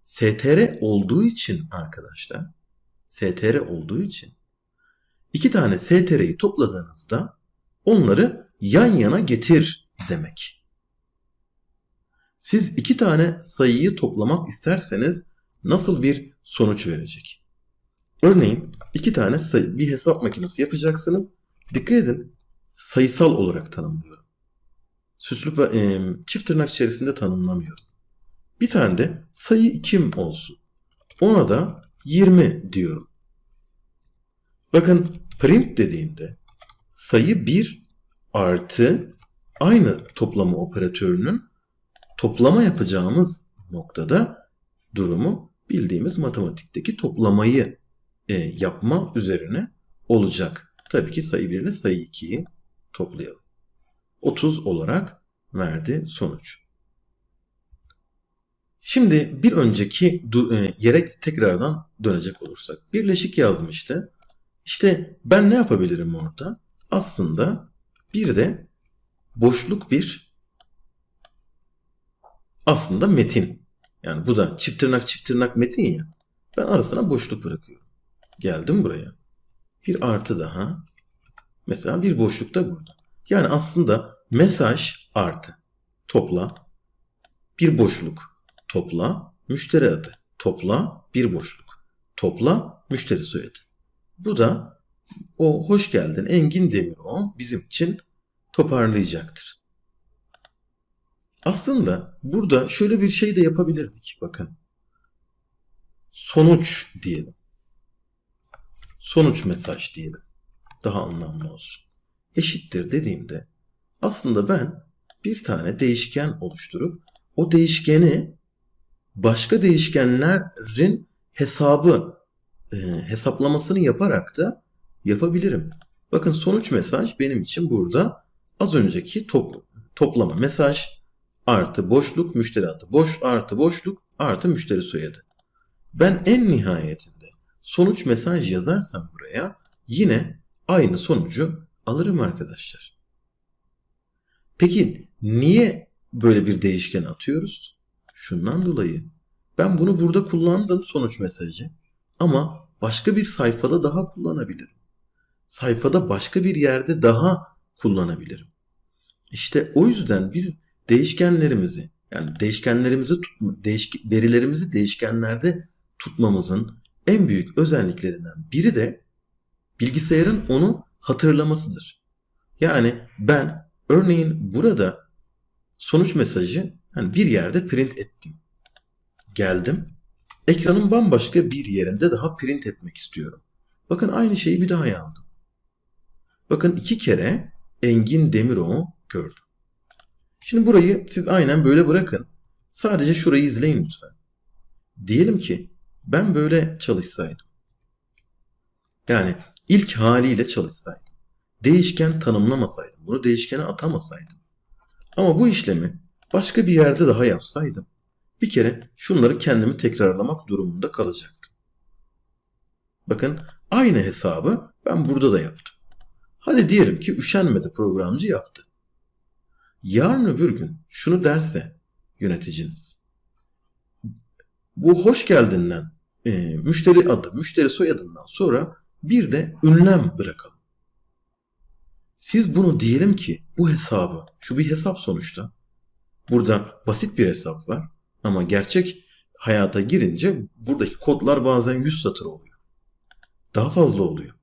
str olduğu için arkadaşlar str olduğu için iki tane str'yi topladığınızda onları yan yana getir demek. Siz iki tane sayıyı toplamak isterseniz nasıl bir sonuç verecek? Örneğin iki tane bir hesap makinesi yapacaksınız. Dikkat edin sayısal olarak tanımlıyorum. Süslü e, çift tırnak içerisinde tanımlamıyorum. Bir tane de sayı kim olsun. Ona da 20 diyorum. Bakın print dediğimde sayı 1 artı aynı toplama operatörünün toplama yapacağımız noktada durumu bildiğimiz matematikteki toplamayı e, yapma üzerine olacak. Tabii ki sayı 1 ile sayı 2'yi toplayalım. 30 olarak verdi sonuç. Şimdi bir önceki e, yere tekrardan dönecek olursak. Birleşik yazmıştı. İşte ben ne yapabilirim orada? Aslında bir de boşluk bir aslında metin. Yani bu da çift tırnak çift tırnak metin ya. Ben arasına boşluk bırakıyorum. Geldim buraya. Bir artı daha. Mesela bir boşluk da burada. Yani aslında mesaj artı. Topla. Bir boşluk. Topla. Müşteri adı. Topla. Bir boşluk. Topla. Müşteri soyadı. Bu da o hoş geldin Engin Demiro bizim için toparlayacaktır. Aslında burada şöyle bir şey de yapabilirdik bakın. Sonuç diyelim. Sonuç mesaj diyelim. Daha anlamlı olsun. Eşittir dediğimde aslında ben bir tane değişken oluşturup o değişkeni başka değişkenlerin hesabı e, hesaplamasını yaparak da yapabilirim. Bakın sonuç mesaj benim için burada az önceki top, toplama mesaj artı boşluk müşteri adı boş artı boşluk artı müşteri soyadı. Ben en nihayetinde sonuç mesaj yazarsam buraya yine aynı sonucu alırım arkadaşlar. Peki niye böyle bir değişken atıyoruz? Şundan dolayı ben bunu burada kullandım sonuç mesajı ama başka bir sayfada daha kullanabilirim. Sayfada başka bir yerde daha kullanabilirim. İşte o yüzden biz değişkenlerimizi yani değişkenlerimizi tutma, değişk verilerimizi değişkenlerde tutmamızın en büyük özelliklerinden biri de bilgisayarın onu hatırlamasıdır. Yani ben örneğin burada sonuç mesajı yani bir yerde print ettim. Geldim. Ekranın bambaşka bir yerinde daha print etmek istiyorum. Bakın aynı şeyi bir daha yazdım. Bakın iki kere Engin Demiroğlu gördüm. Şimdi burayı siz aynen böyle bırakın. Sadece şurayı izleyin lütfen. Diyelim ki ben böyle çalışsaydım. Yani ilk haliyle çalışsaydım. Değişken tanımlamasaydım. Bunu değişkene atamasaydım. Ama bu işlemi başka bir yerde daha yapsaydım. Bir kere şunları kendimi tekrarlamak durumunda kalacaktım. Bakın aynı hesabı ben burada da yaptım. Hadi diyelim ki üşenmedi programcı yaptı. Yarın öbür gün şunu derse yöneticiniz. Bu hoş geldinden e, müşteri adı, müşteri soyadından sonra bir de ünlem bırakalım. Siz bunu diyelim ki bu hesabı, şu bir hesap sonuçta. Burada basit bir hesap var ama gerçek hayata girince buradaki kodlar bazen 100 satır oluyor. Daha fazla oluyor.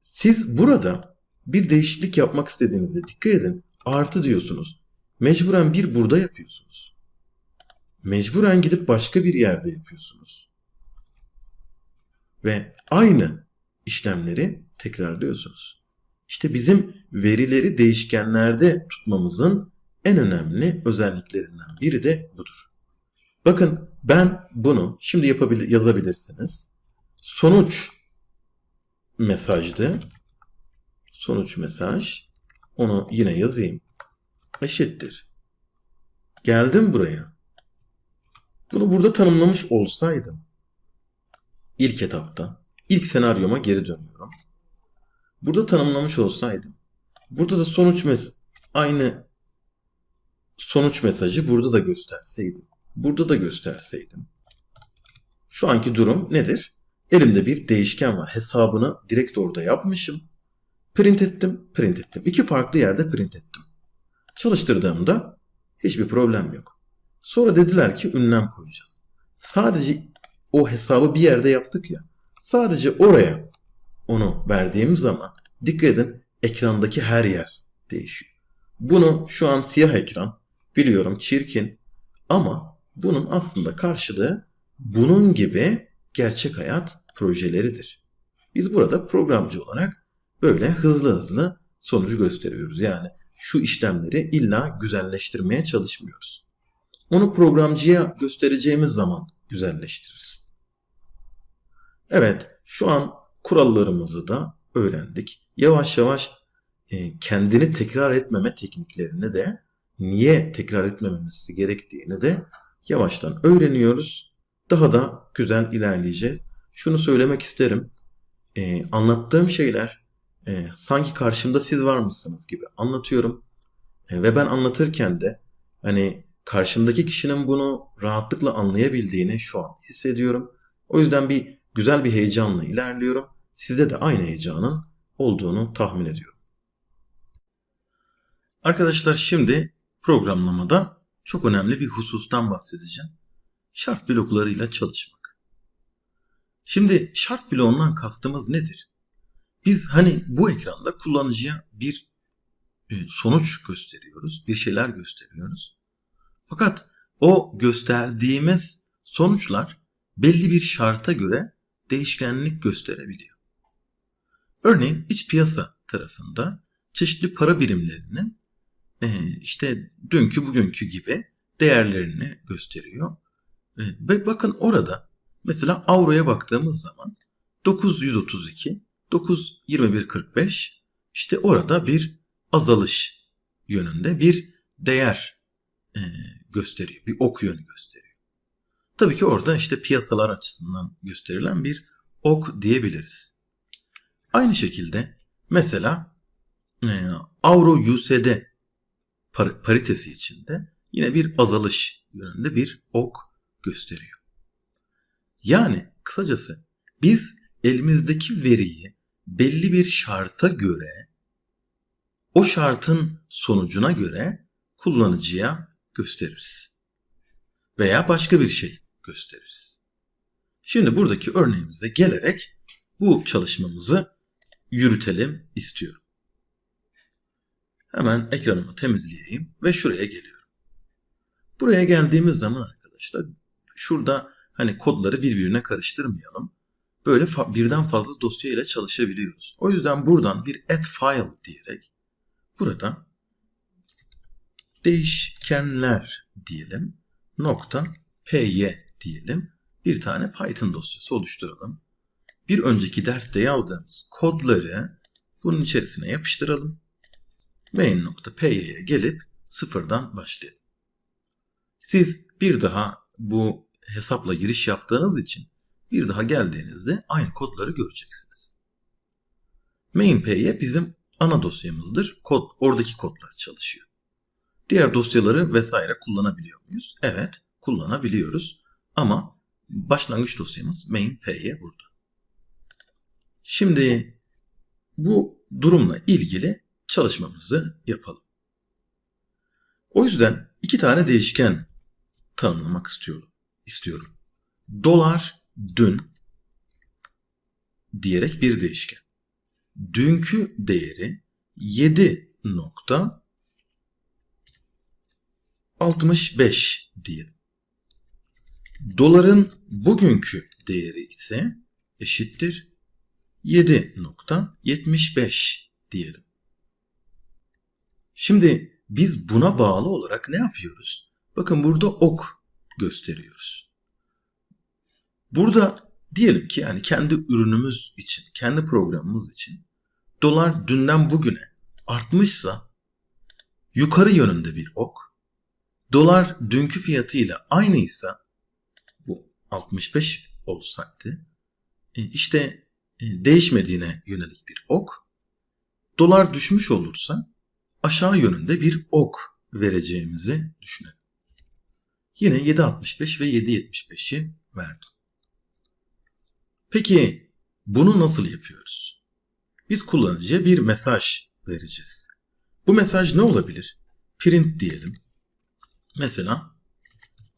Siz burada bir değişiklik yapmak istediğinizde dikkat edin. Artı diyorsunuz. Mecburen bir burada yapıyorsunuz. Mecburen gidip başka bir yerde yapıyorsunuz. Ve aynı işlemleri tekrarlıyorsunuz. İşte bizim verileri değişkenlerde tutmamızın en önemli özelliklerinden biri de budur. Bakın ben bunu şimdi yapabilir, yazabilirsiniz. Sonuç mesajdı. Sonuç mesaj. Onu yine yazayım. Eşittir. Geldim buraya. Bunu burada tanımlamış olsaydım ilk etapta ilk senaryoma geri dönüyorum. Burada tanımlamış olsaydım burada da sonuç mes aynı sonuç mesajı burada da gösterseydim. Burada da gösterseydim. Şu anki durum nedir? Elimde bir değişken var. Hesabını direkt orada yapmışım. Print ettim, print ettim. İki farklı yerde print ettim. Çalıştırdığımda hiçbir problem yok. Sonra dediler ki ünlem koyacağız. Sadece o hesabı bir yerde yaptık ya. Sadece oraya onu verdiğimiz zaman dikkat edin ekrandaki her yer değişiyor. Bunu şu an siyah ekran biliyorum çirkin ama bunun aslında karşılığı bunun gibi gerçek hayat projeleridir. Biz burada programcı olarak böyle hızlı hızlı sonucu gösteriyoruz. Yani şu işlemleri illa güzelleştirmeye çalışmıyoruz. Onu programcıya göstereceğimiz zaman güzelleştiririz. Evet, şu an kurallarımızı da öğrendik. Yavaş yavaş e, kendini tekrar etmeme tekniklerini de niye tekrar etmememiz gerektiğini de yavaştan öğreniyoruz. Daha da güzel ilerleyeceğiz. Şunu söylemek isterim. E, anlattığım şeyler e, sanki karşımda siz var mısınız gibi anlatıyorum. Ve ben anlatırken de hani karşımdaki kişinin bunu rahatlıkla anlayabildiğini şu an hissediyorum. O yüzden bir güzel bir heyecanla ilerliyorum. Sizde de aynı heyecanın olduğunu tahmin ediyorum. Arkadaşlar şimdi programlamada çok önemli bir husustan bahsedeceğim. Şart bloklarıyla çalışmak. Şimdi şart bloğundan kastımız nedir? Biz hani bu ekranda kullanıcıya bir e, sonuç gösteriyoruz, bir şeyler gösteriyoruz. Fakat o gösterdiğimiz sonuçlar belli bir şarta göre değişkenlik gösterebiliyor. Örneğin iç piyasa tarafında çeşitli para birimlerinin e, işte dünkü bugünkü gibi değerlerini gösteriyor. E, ve bakın orada mesela avroya baktığımız zaman 932, 92145 işte orada bir azalış yönünde bir değer e, gösteriyor. Bir ok yönü gösteriyor. Tabii ki orada işte piyasalar açısından gösterilen bir ok diyebiliriz. Aynı şekilde mesela e, Avro USD par paritesi içinde yine bir azalış yönünde bir ok gösteriyor. Yani kısacası biz elimizdeki veriyi belli bir şarta göre o şartın sonucuna göre kullanıcıya gösteririz. Veya başka bir şey gösteririz. Şimdi buradaki örneğimize gelerek bu çalışmamızı yürütelim istiyorum. Hemen ekranımı temizleyeyim ve şuraya geliyorum. Buraya geldiğimiz zaman arkadaşlar şurada hani kodları birbirine karıştırmayalım. Böyle fa birden fazla dosya ile çalışabiliyoruz. O yüzden buradan bir add file diyerek burada değişkenler diyelim nokta py diyelim bir tane Python dosyası oluşturalım. Bir önceki derste yazdığımız kodları bunun içerisine yapıştıralım. main.py'ye gelip sıfırdan başlayalım. Siz bir daha bu hesapla giriş yaptığınız için bir daha geldiğinizde aynı kodları göreceksiniz. MainP'ye bizim ana dosyamızdır. Kod, oradaki kodlar çalışıyor. Diğer dosyaları vesaire kullanabiliyor muyuz? Evet, kullanabiliyoruz. Ama başlangıç dosyamız MainP'ye burada. Şimdi bu durumla ilgili çalışmamızı yapalım. O yüzden iki tane değişken tanımlamak istiyorum. istiyorum. Dolar dün diyerek bir değişken. Dünkü değeri 7.65 diyelim. Doların bugünkü değeri ise eşittir 7.75 diyelim. Şimdi biz buna bağlı olarak ne yapıyoruz? Bakın burada ok gösteriyoruz. Burada diyelim ki yani kendi ürünümüz için, kendi programımız için dolar dünden bugüne artmışsa yukarı yönünde bir ok. Dolar dünkü fiyatıyla aynıysa bu 65 olsaydı e, işte e, değişmediğine yönelik bir ok. Dolar düşmüş olursa aşağı yönünde bir ok vereceğimizi düşünelim. Yine 7.65 ve 7.75'i verdim. Peki bunu nasıl yapıyoruz? Biz kullanıcıya bir mesaj vereceğiz. Bu mesaj ne olabilir? Print diyelim. Mesela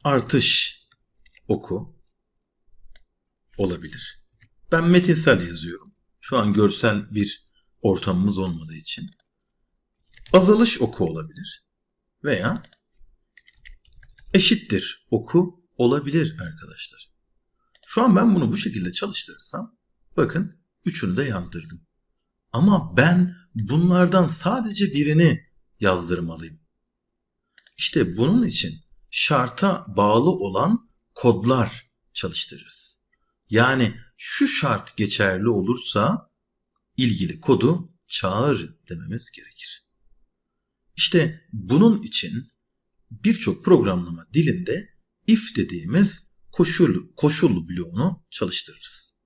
artış oku olabilir. Ben metinsel yazıyorum. Şu an görsel bir ortamımız olmadığı için. Azalış oku olabilir. Veya eşittir oku olabilir arkadaşlar. Şu an ben bunu bu şekilde çalıştırırsam bakın üçünü de yazdırdım. Ama ben bunlardan sadece birini yazdırmalıyım. İşte bunun için şarta bağlı olan kodlar çalıştırırız. Yani şu şart geçerli olursa ilgili kodu çağır dememiz gerekir. İşte bunun için birçok programlama dilinde if dediğimiz koşul, koşul bloğunu çalıştırırız.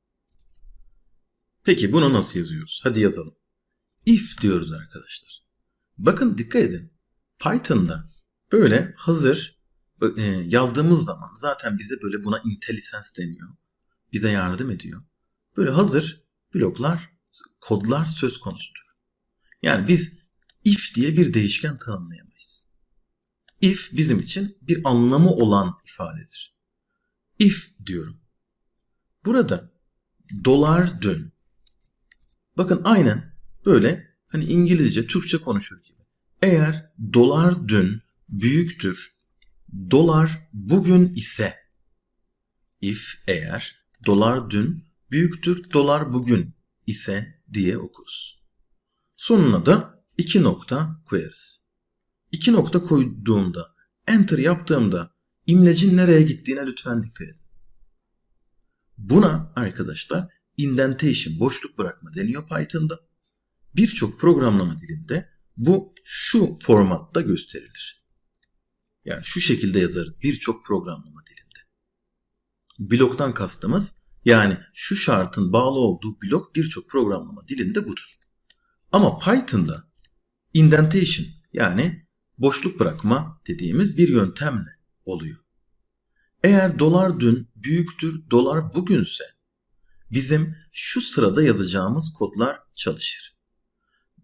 Peki bunu nasıl yazıyoruz? Hadi yazalım. If diyoruz arkadaşlar. Bakın dikkat edin. Python'da böyle hazır e, yazdığımız zaman zaten bize böyle buna IntelliSense deniyor. Bize yardım ediyor. Böyle hazır bloklar, kodlar söz konusudur. Yani biz if diye bir değişken tanımlayamayız. If bizim için bir anlamı olan ifadedir. If diyorum. Burada dolar dün. Bakın aynen böyle hani İngilizce, Türkçe konuşur gibi. Eğer dolar dün büyüktür, dolar bugün ise if eğer dolar dün büyüktür, dolar bugün ise diye okuruz. Sonuna da iki nokta koyarız. İki nokta koyduğumda, enter yaptığımda imlecin nereye gittiğine lütfen dikkat edin. Buna arkadaşlar indentation, boşluk bırakma deniyor Python'da. Birçok programlama dilinde bu şu formatta gösterilir. Yani şu şekilde yazarız birçok programlama dilinde. Bloktan kastımız yani şu şartın bağlı olduğu blok birçok programlama dilinde budur. Ama Python'da indentation yani boşluk bırakma dediğimiz bir yöntemle oluyor. Eğer dolar dün büyüktür, dolar bugünse bizim şu sırada yazacağımız kodlar çalışır.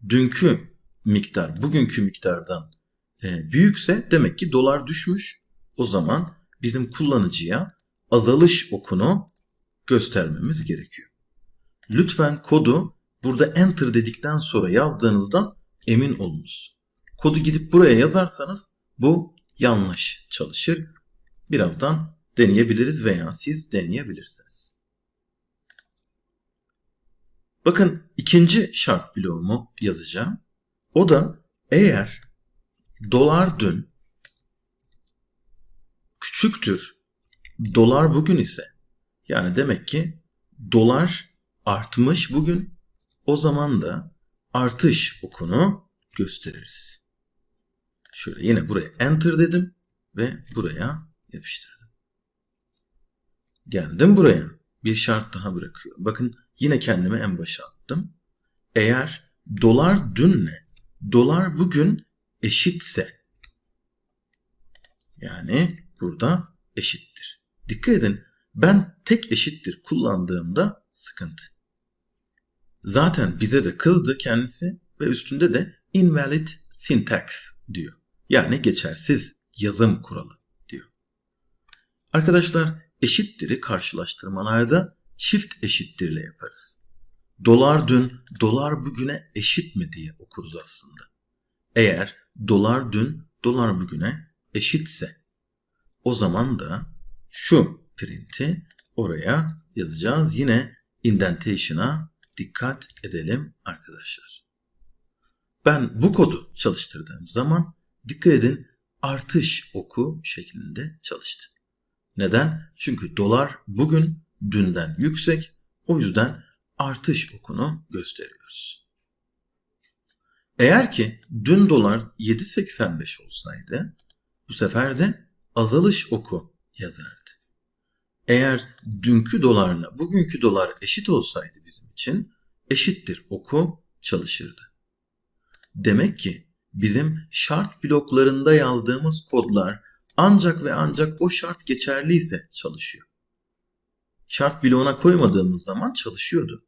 Dünkü miktar bugünkü miktardan e, büyükse demek ki dolar düşmüş. O zaman bizim kullanıcıya azalış okunu göstermemiz gerekiyor. Lütfen kodu burada enter dedikten sonra yazdığınızdan emin olunuz. Kodu gidip buraya yazarsanız bu yanlış çalışır. Birazdan deneyebiliriz veya siz deneyebilirsiniz. Bakın ikinci şart bloğumu yazacağım. O da eğer dolar dün küçüktür, dolar bugün ise yani demek ki dolar artmış bugün o zaman da artış okunu gösteririz. Şöyle yine buraya enter dedim ve buraya yapıştırdım. Geldim buraya. bir şart daha bırakıyorum. Bakın yine kendimi en başa attım. Eğer dolar dünle dolar bugün eşitse yani burada eşittir. Dikkat edin ben tek eşittir kullandığımda sıkıntı. Zaten bize de kızdı kendisi ve üstünde de invalid syntax diyor. Yani geçersiz yazım kuralı diyor. Arkadaşlar eşittir'i karşılaştırmalarda çift eşittirle yaparız. Dolar dün, dolar bugüne eşit mi diye okuruz aslında. Eğer dolar dün, dolar bugüne eşitse o zaman da şu print'i oraya yazacağız. Yine indentation'a dikkat edelim arkadaşlar. Ben bu kodu çalıştırdığım zaman dikkat edin artış oku şeklinde çalıştı. Neden? Çünkü dolar bugün dünden yüksek. O yüzden artış okunu gösteriyoruz. Eğer ki dün dolar 7.85 olsaydı bu sefer de azalış oku yazardı. Eğer dünkü dolarla bugünkü dolar eşit olsaydı bizim için eşittir oku çalışırdı. Demek ki bizim şart bloklarında yazdığımız kodlar ancak ve ancak o şart geçerliyse çalışıyor. Şart bloğuna koymadığımız zaman çalışıyordu.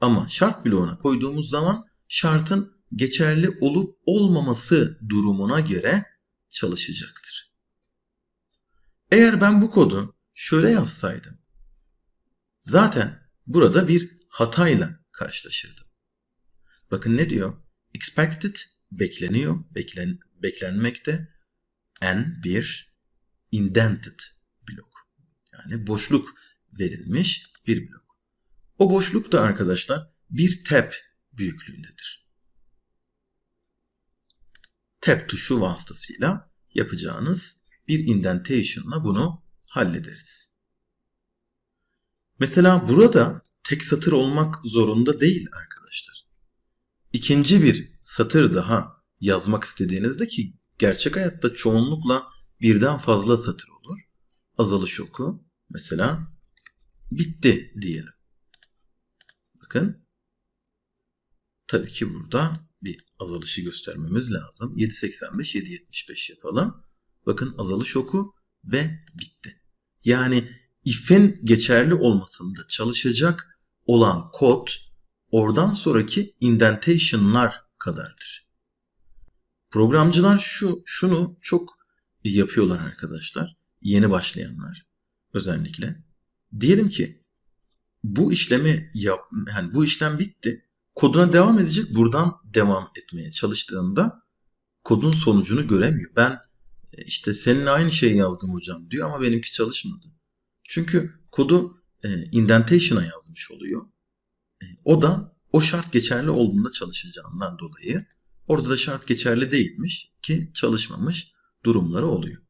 Ama şart bloğuna koyduğumuz zaman şartın geçerli olup olmaması durumuna göre çalışacaktır. Eğer ben bu kodu şöyle yazsaydım zaten burada bir hatayla karşılaşırdım. Bakın ne diyor? Expected bekleniyor, beklen, beklenmekte n bir indented blok. Yani boşluk verilmiş bir blok. O boşluk da arkadaşlar bir tab büyüklüğündedir. Tab tuşu vasıtasıyla yapacağınız bir indentation'la bunu hallederiz. Mesela burada tek satır olmak zorunda değil arkadaşlar. İkinci bir satır daha yazmak istediğinizde ki gerçek hayatta çoğunlukla birden fazla satır olur. Azalış oku mesela bitti diyelim. Bakın tabii ki burada bir azalışı göstermemiz lazım. 7.85 7.75 yapalım. Bakın azalış oku ve bitti. Yani if'in geçerli olmasında çalışacak olan kod oradan sonraki indentation'lar kadardır. Programcılar şu şunu çok yapıyorlar arkadaşlar. Yeni başlayanlar özellikle. Diyelim ki bu işlemi yap yani bu işlem bitti. Koduna devam edecek. Buradan devam etmeye çalıştığında kodun sonucunu göremiyor. Ben e, işte seninle aynı şeyi yazdım hocam diyor ama benimki çalışmadı. Çünkü kodu e, indentation'a yazmış oluyor. E, o da o şart geçerli olduğunda çalışacağından dolayı orada da şart geçerli değilmiş ki çalışmamış durumları oluyor.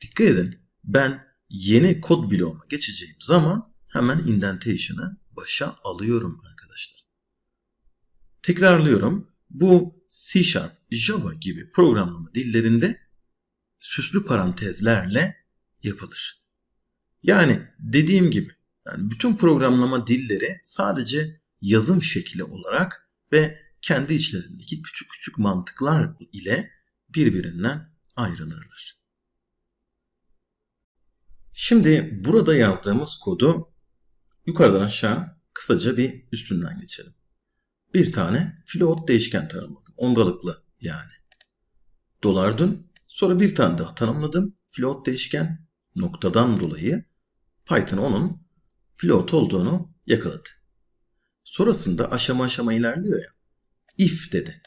Dikkat edin ben yeni kod bloğuma geçeceğim zaman hemen indentation'ı başa alıyorum arkadaşlar. Tekrarlıyorum. Bu C Sharp, Java gibi programlama dillerinde süslü parantezlerle yapılır. Yani dediğim gibi yani bütün programlama dilleri sadece yazım şekli olarak ve kendi içlerindeki küçük küçük mantıklar ile birbirinden ayrılırlar. Şimdi burada yazdığımız kodu yukarıdan aşağı kısaca bir üstünden geçelim. Bir tane float değişken tanımladım. Ondalıklı yani. Dolar dün. Sonra bir tane daha tanımladım. Float değişken noktadan dolayı Python onun float olduğunu yakaladı. Sonrasında aşama aşama ilerliyor ya. If dedi.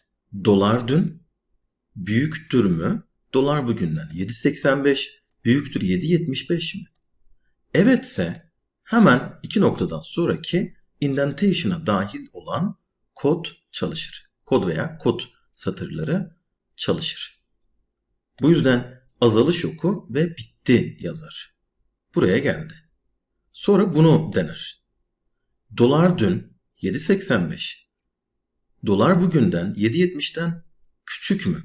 Dolar dün büyüktür mü? Dolar bugünden 7.85 büyüktür 7.75 mi? Evetse hemen iki noktadan sonraki indentation'a dahil olan kod çalışır. Kod veya kod satırları çalışır. Bu yüzden azalış oku ve bitti yazar. Buraya geldi. Sonra bunu dener. Dolar dün 7.85. Dolar bugünden 7.70'den küçük mü?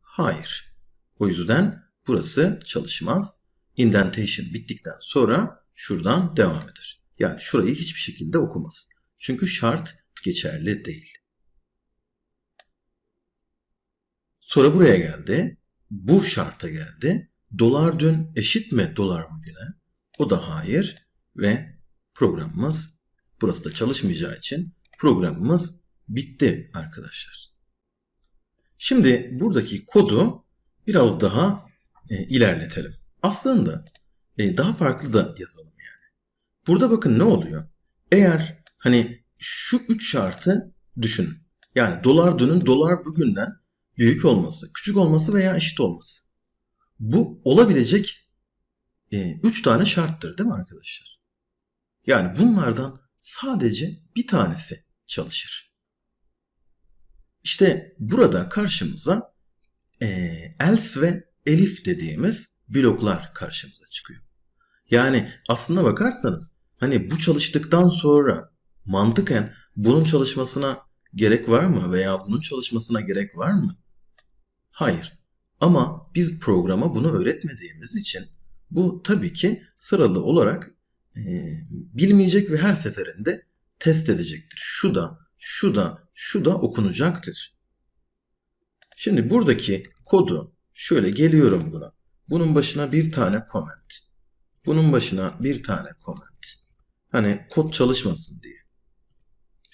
Hayır. O yüzden burası çalışmaz. Indentation bittikten sonra şuradan devam eder. Yani şurayı hiçbir şekilde okumaz. Çünkü şart geçerli değil. Sonra buraya geldi. Bu şarta geldi. Dolar dün eşit mi dolar bugüne? O da hayır ve programımız burası da çalışmayacağı için programımız bitti arkadaşlar. Şimdi buradaki kodu biraz daha e, ilerletelim. Aslında e, daha farklı da yazalım yani. Burada bakın ne oluyor? Eğer hani şu üç şartı düşünün. Yani dolar dünün dolar bugünden büyük olması, küçük olması veya eşit olması. Bu olabilecek 3 e, tane şarttır değil mi arkadaşlar? Yani bunlardan sadece bir tanesi çalışır. İşte burada karşımıza e, else ve elif dediğimiz bloklar karşımıza çıkıyor. Yani aslına bakarsanız hani bu çalıştıktan sonra mantıken bunun çalışmasına gerek var mı veya bunun çalışmasına gerek var mı? Hayır. Ama biz programa bunu öğretmediğimiz için bu tabii ki sıralı olarak e, bilmeyecek ve her seferinde test edecektir. Şu da, şu da, şu da okunacaktır. Şimdi buradaki kodu şöyle geliyorum buna. Bunun başına bir tane comment. Bunun başına bir tane comment. Hani kod çalışmasın diye.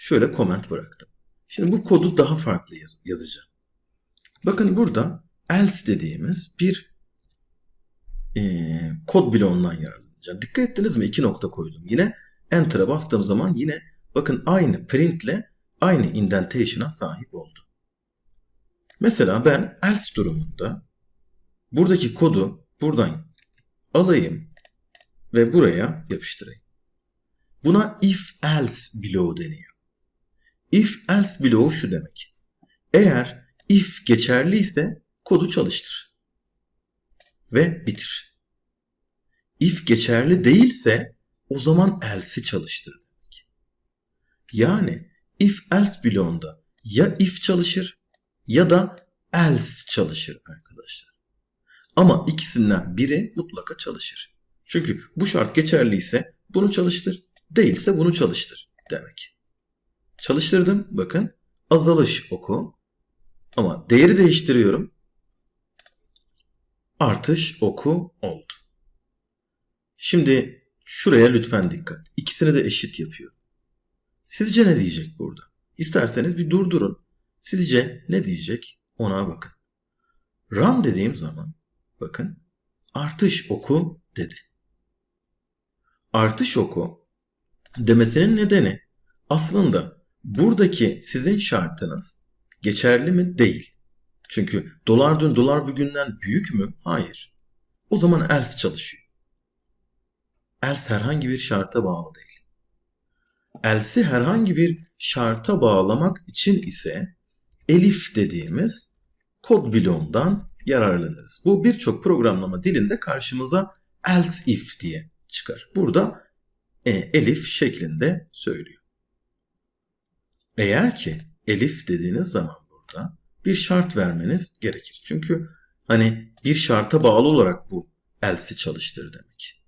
Şöyle comment bıraktım. Şimdi bu kodu daha farklı yazacağım. Bakın burada else dediğimiz bir e, kod bloğundan yararlanacağım. Dikkat ettiniz mi? İki nokta koydum. Yine enter'a bastığım zaman yine bakın aynı printle aynı indentation'a sahip oldu. Mesela ben else durumunda buradaki kodu buradan alayım ve buraya yapıştırayım. Buna if else bloğu deniyor. If else bloğu şu demek. Eğer if geçerli ise kodu çalıştır. Ve bitir. If geçerli değilse o zaman else'i çalıştır demek. Yani if else bloğunda ya if çalışır ya da else çalışır arkadaşlar. Ama ikisinden biri mutlaka çalışır. Çünkü bu şart geçerliyse bunu çalıştır, değilse bunu çalıştır demek. Çalıştırdım bakın azalış oku ama değeri değiştiriyorum. Artış oku oldu. Şimdi şuraya lütfen dikkat. İkisini de eşit yapıyor. Sizce ne diyecek burada? İsterseniz bir durdurun. Sizce ne diyecek? Ona bakın. Run dediğim zaman bakın artış oku dedi. Artış oku demesinin nedeni aslında buradaki sizin şartınız geçerli mi? Değil. Çünkü dolar dün dolar bugünden büyük mü? Hayır. O zaman else çalışıyor. Else herhangi bir şarta bağlı değil. Else'i herhangi bir şarta bağlamak için ise elif dediğimiz kod bloğundan yararlanırız. Bu birçok programlama dilinde karşımıza else if diye çıkar. Burada e, elif şeklinde söylüyor. Eğer ki elif dediğiniz zaman burada bir şart vermeniz gerekir. Çünkü hani bir şarta bağlı olarak bu else'i çalıştır demek.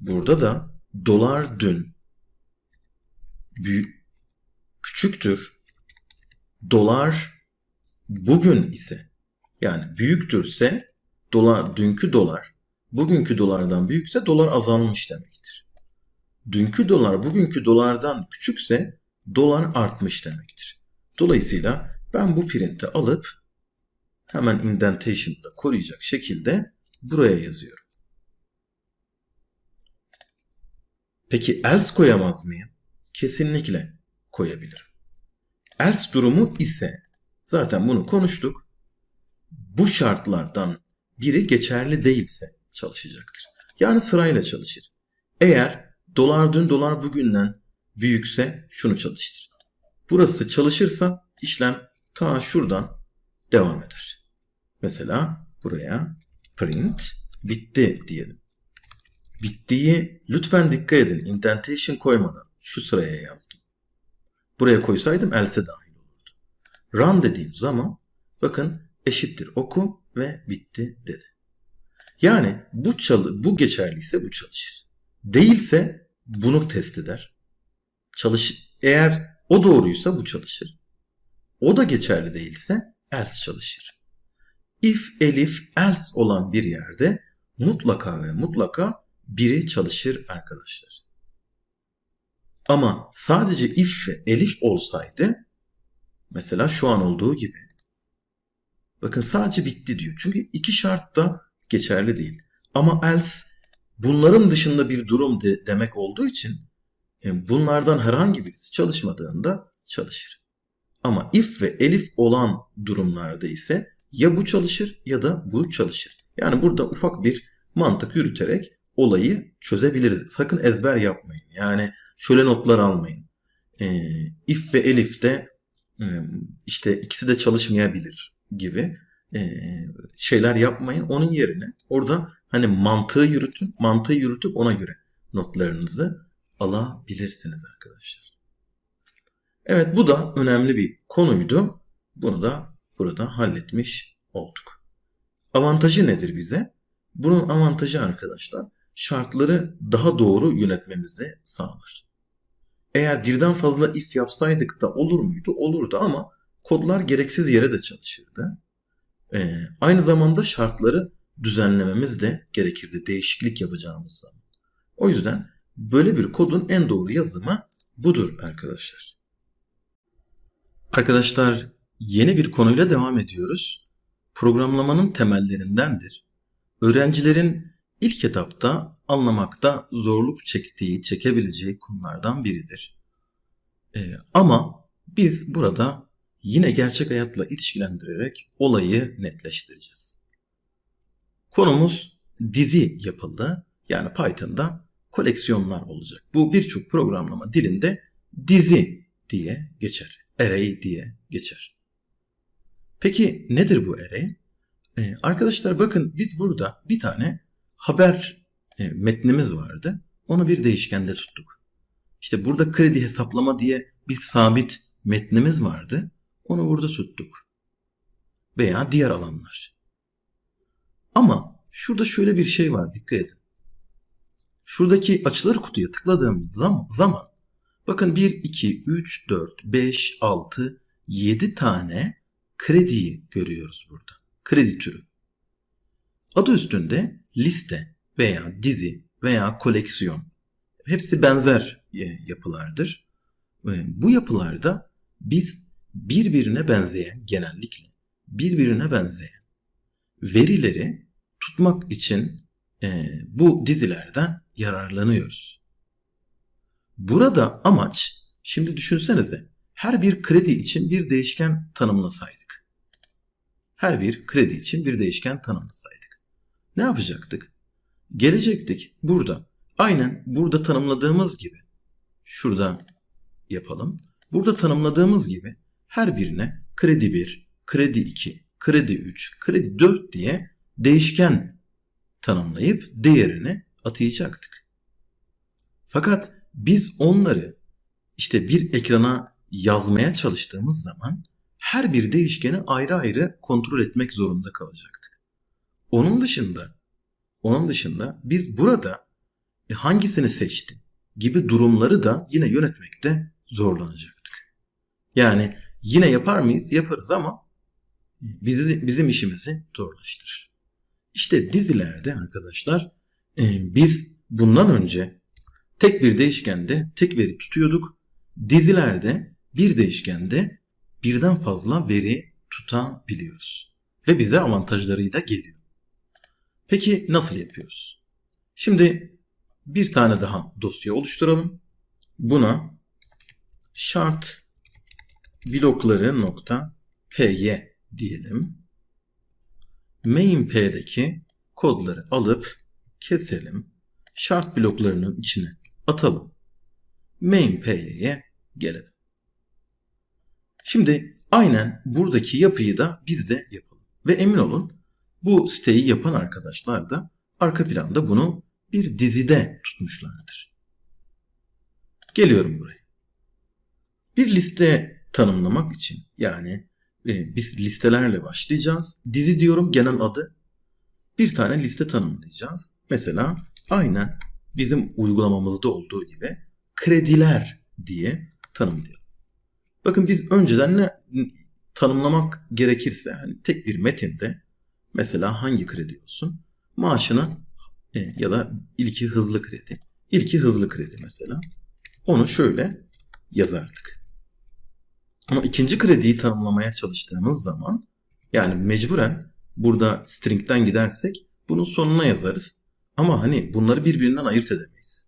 Burada da dolar dün büyük küçüktür dolar bugün ise yani büyüktürse dolar dünkü dolar bugünkü dolardan büyükse dolar azalmış demektir. Dünkü dolar bugünkü dolardan küçükse dolar artmış demektir. Dolayısıyla ben bu printi alıp hemen indentation'da koruyacak şekilde buraya yazıyorum. Peki else koyamaz mıyım? Kesinlikle koyabilirim. Else durumu ise zaten bunu konuştuk. Bu şartlardan biri geçerli değilse çalışacaktır. Yani sırayla çalışır. Eğer dolar dün dolar bugünden büyükse şunu çalıştır. Burası çalışırsa işlem ta şuradan devam eder. Mesela buraya print bitti diyelim. Bittiği lütfen dikkat edin indentation koymadan şu sıraya yazdım. Buraya koysaydım else dahil olurdu. Run dediğim zaman bakın eşittir oku ve bitti dedi. Yani bu çalı, bu geçerliyse bu çalışır. Değilse bunu test eder. Çalış eğer o doğruysa bu çalışır. O da geçerli değilse else çalışır. If, elif, else olan bir yerde mutlaka ve mutlaka biri çalışır arkadaşlar. Ama sadece if ve elif olsaydı mesela şu an olduğu gibi bakın sadece bitti diyor. Çünkü iki şart da geçerli değil. Ama else bunların dışında bir durum de, demek olduğu için bunlardan herhangi birisi çalışmadığında çalışır. Ama if ve elif olan durumlarda ise ya bu çalışır ya da bu çalışır. Yani burada ufak bir mantık yürüterek olayı çözebiliriz. Sakın ezber yapmayın. Yani şöyle notlar almayın. E, if ve elif de e, işte ikisi de çalışmayabilir gibi e, şeyler yapmayın. Onun yerine orada hani mantığı yürütün. Mantığı yürütüp ona göre notlarınızı alabilirsiniz arkadaşlar. Evet bu da önemli bir konuydu. Bunu da burada halletmiş olduk. Avantajı nedir bize? Bunun avantajı arkadaşlar şartları daha doğru yönetmemizi sağlar. Eğer birden fazla if yapsaydık da olur muydu? Olurdu ama kodlar gereksiz yere de çalışırdı. Ee, aynı zamanda şartları düzenlememiz de gerekirdi değişiklik yapacağımız zaman. O yüzden böyle bir kodun en doğru yazımı budur arkadaşlar. Arkadaşlar yeni bir konuyla devam ediyoruz. Programlamanın temellerindendir. Öğrencilerin ilk etapta anlamakta zorluk çektiği, çekebileceği konulardan biridir. Ee, ama biz burada yine gerçek hayatla ilişkilendirerek olayı netleştireceğiz. Konumuz dizi yapıldı. Yani Python'da koleksiyonlar olacak. Bu birçok programlama dilinde dizi diye geçer. Array diye geçer. Peki nedir bu array? Ee, arkadaşlar bakın biz burada bir tane haber e, metnimiz vardı. Onu bir değişkende tuttuk. İşte burada kredi hesaplama diye bir sabit metnimiz vardı. Onu burada tuttuk. Veya diğer alanlar. Ama şurada şöyle bir şey var dikkat edin. Şuradaki açılır kutuya tıkladığımız zaman bakın 1, 2, 3, 4, 5, 6, 7 tane krediyi görüyoruz burada. Kredi türü. Adı üstünde liste veya dizi veya koleksiyon. Hepsi benzer e, yapılardır. E, bu yapılarda biz birbirine benzeyen genellikle birbirine benzeyen verileri tutmak için e, bu dizilerden yararlanıyoruz. Burada amaç şimdi düşünsenize her bir kredi için bir değişken tanımlasaydık. Her bir kredi için bir değişken tanımlasaydık. Ne yapacaktık? Gelecektik burada. Aynen burada tanımladığımız gibi. Şurada yapalım. Burada tanımladığımız gibi her birine kredi 1, kredi 2, kredi 3, kredi 4 diye değişken tanımlayıp değerini atayacaktık. Fakat biz onları işte bir ekrana yazmaya çalıştığımız zaman her bir değişkeni ayrı ayrı kontrol etmek zorunda kalacaktık. Onun dışında onun dışında biz burada e, hangisini seçtin gibi durumları da yine yönetmekte zorlanacaktık. Yani yine yapar mıyız? Yaparız ama bizi, bizim işimizi zorlaştırır. İşte dizilerde arkadaşlar biz bundan önce tek bir değişkende tek veri tutuyorduk. Dizilerde bir değişkende birden fazla veri tutabiliyoruz. Ve bize avantajlarıyla geliyor. Peki nasıl yapıyoruz? Şimdi bir tane daha dosya oluşturalım. Buna şart blokları nokta py diyelim. Main.p'deki kodları alıp keselim. Şart bloklarının içine atalım. Main.py'ye gelelim. Şimdi aynen buradaki yapıyı da biz de yapalım. Ve emin olun bu siteyi yapan arkadaşlar da arka planda bunu bir dizide tutmuşlardır. Geliyorum buraya. Bir liste tanımlamak için yani e, biz listelerle başlayacağız. Dizi diyorum genel adı. Bir tane liste tanımlayacağız. Mesela aynen bizim uygulamamızda olduğu gibi krediler diye tanımlayalım. Bakın biz önceden ne tanımlamak gerekirse hani tek bir metinde mesela hangi kredi olsun? Maaşını e, ya da ilki hızlı kredi. İlki hızlı kredi mesela. Onu şöyle yazardık. Ama ikinci krediyi tanımlamaya çalıştığımız zaman yani mecburen burada string'den gidersek bunun sonuna yazarız. Ama hani bunları birbirinden ayırt edemeyiz.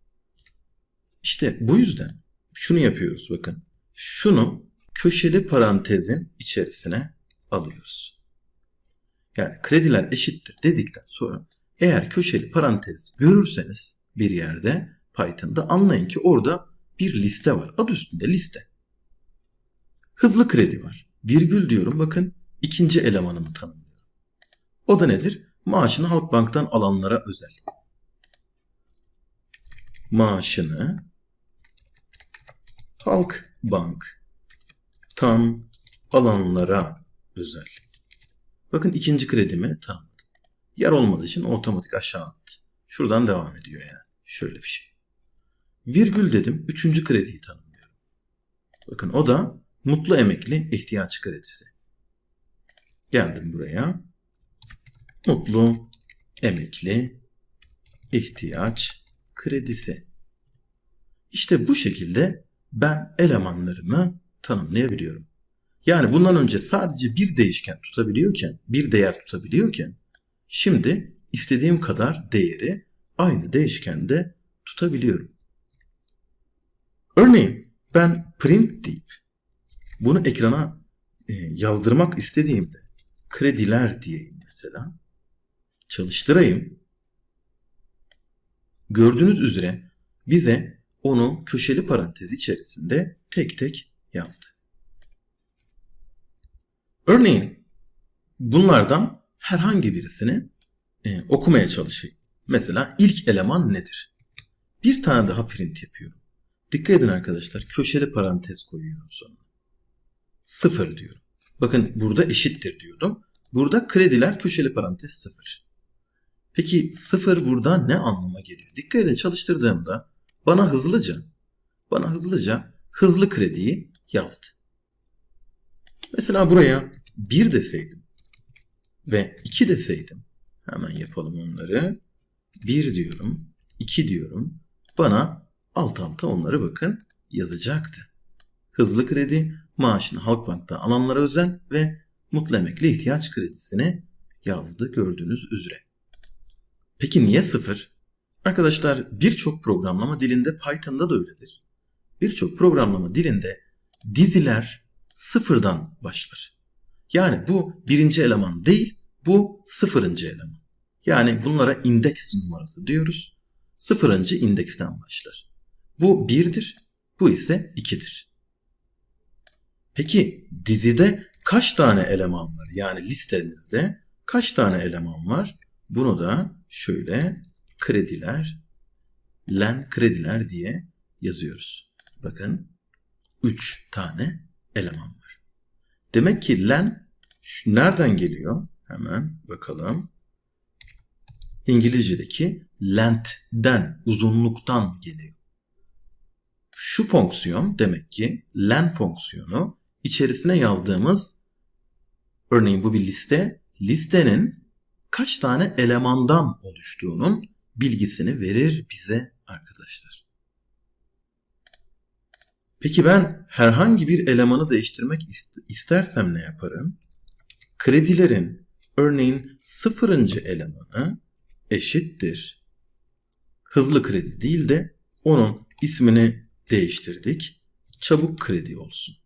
İşte bu yüzden şunu yapıyoruz bakın. Şunu köşeli parantezin içerisine alıyoruz. Yani krediler eşittir dedikten sonra eğer köşeli parantez görürseniz bir yerde Python'da anlayın ki orada bir liste var. Adı üstünde liste. Hızlı kredi var. Virgül diyorum bakın ikinci elemanımı tanımlıyorum. O da nedir? Maaşını Halkbank'tan alanlara özel. Maaşını Halkbank'tan alanlara özel. Bakın ikinci kredimi tanımladım. Yer olmadığı için otomatik aşağı attı. Şuradan devam ediyor yani. Şöyle bir şey. Virgül dedim. Üçüncü krediyi tanımlıyorum. Bakın o da mutlu emekli ihtiyaç kredisi. Geldim buraya. Mutlu emekli ihtiyaç kredisi. İşte bu şekilde ben elemanlarımı tanımlayabiliyorum. Yani bundan önce sadece bir değişken tutabiliyorken, bir değer tutabiliyorken şimdi istediğim kadar değeri aynı değişkende tutabiliyorum. Örneğin ben print deyip bunu ekrana e, yazdırmak istediğimde krediler diyeyim mesela. Çalıştırayım. Gördüğünüz üzere bize onu köşeli parantez içerisinde tek tek yazdı. Örneğin bunlardan herhangi birisini e, okumaya çalışayım. Mesela ilk eleman nedir? Bir tane daha print yapıyorum. Dikkat edin arkadaşlar köşeli parantez koyuyorum sonra. Sıfır diyorum. Bakın burada eşittir diyordum. Burada krediler köşeli parantez sıfır. Peki sıfır burada ne anlama geliyor? Dikkat edin çalıştırdığımda bana hızlıca bana hızlıca hızlı krediyi yazdı. Mesela buraya 1 deseydim ve 2 deseydim hemen yapalım onları. 1 diyorum, 2 diyorum. Bana alt alta onları bakın yazacaktı. Hızlı kredi, maaşını Halkbank'ta alanlara özel ve mutlu emekli ihtiyaç kredisini yazdı gördüğünüz üzere. Peki niye sıfır? Arkadaşlar birçok programlama dilinde Python'da da öyledir. Birçok programlama dilinde diziler sıfırdan başlar. Yani bu birinci eleman değil, bu sıfırıncı eleman. Yani bunlara indeks numarası diyoruz. Sıfırıncı indeksten başlar. Bu birdir, bu ise ikidir. Peki dizide kaç tane eleman var? Yani listenizde kaç tane eleman var? Bunu da şöyle krediler, len krediler diye yazıyoruz. Bakın 3 tane eleman var. Demek ki len nereden geliyor? Hemen bakalım. İngilizce'deki length'den, uzunluktan geliyor. Şu fonksiyon demek ki len fonksiyonu içerisine yazdığımız örneğin bu bir liste. Listenin kaç tane elemandan oluştuğunun bilgisini verir bize arkadaşlar. Peki ben herhangi bir elemanı değiştirmek istersem ne yaparım? Kredilerin örneğin sıfırıncı elemanı eşittir. Hızlı kredi değil de onun ismini değiştirdik. Çabuk kredi olsun.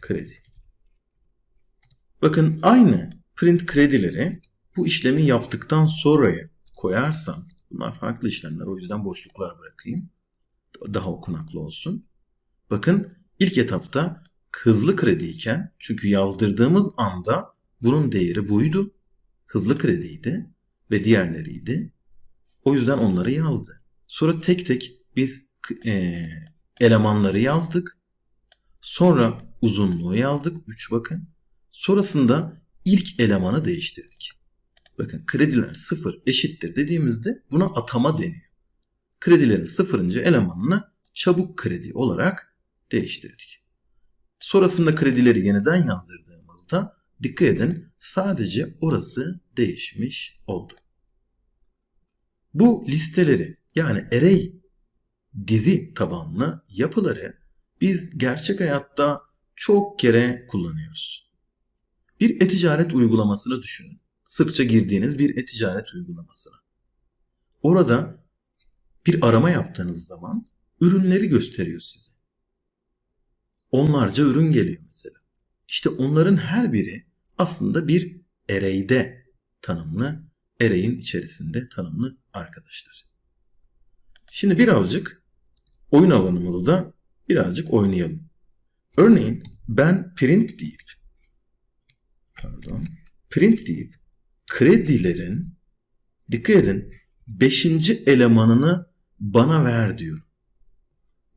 Kredi. Bakın aynı print kredileri bu işlemi yaptıktan sonraya koyarsam bunlar farklı işlemler o yüzden boşluklar bırakayım. Daha okunaklı olsun. Bakın ilk etapta hızlı krediyken çünkü yazdırdığımız anda bunun değeri buydu. Hızlı krediydi ve diğerleriydi. O yüzden onları yazdı. Sonra tek tek biz e, elemanları yazdık. Sonra uzunluğu yazdık. 3 bakın. Sonrasında ilk elemanı değiştirdik. Bakın krediler sıfır eşittir dediğimizde buna atama deniyor. Kredilerin sıfırıncı elemanını çabuk kredi olarak değiştirdik. Sonrasında kredileri yeniden yazdırdığımızda dikkat edin sadece orası değişmiş oldu. Bu listeleri yani array dizi tabanlı yapıları biz gerçek hayatta çok kere kullanıyoruz. Bir e-ticaret uygulamasını düşünün. Sıkça girdiğiniz bir e-ticaret uygulamasını. Orada bir arama yaptığınız zaman ürünleri gösteriyor size. Onlarca ürün geliyor mesela. İşte onların her biri aslında bir array'de tanımlı, array'in içerisinde tanımlı arkadaşlar. Şimdi birazcık oyun alanımızda birazcık oynayalım. Örneğin ben print deyip pardon print deyip kredilerin dikkat edin 5. elemanını bana ver diyorum.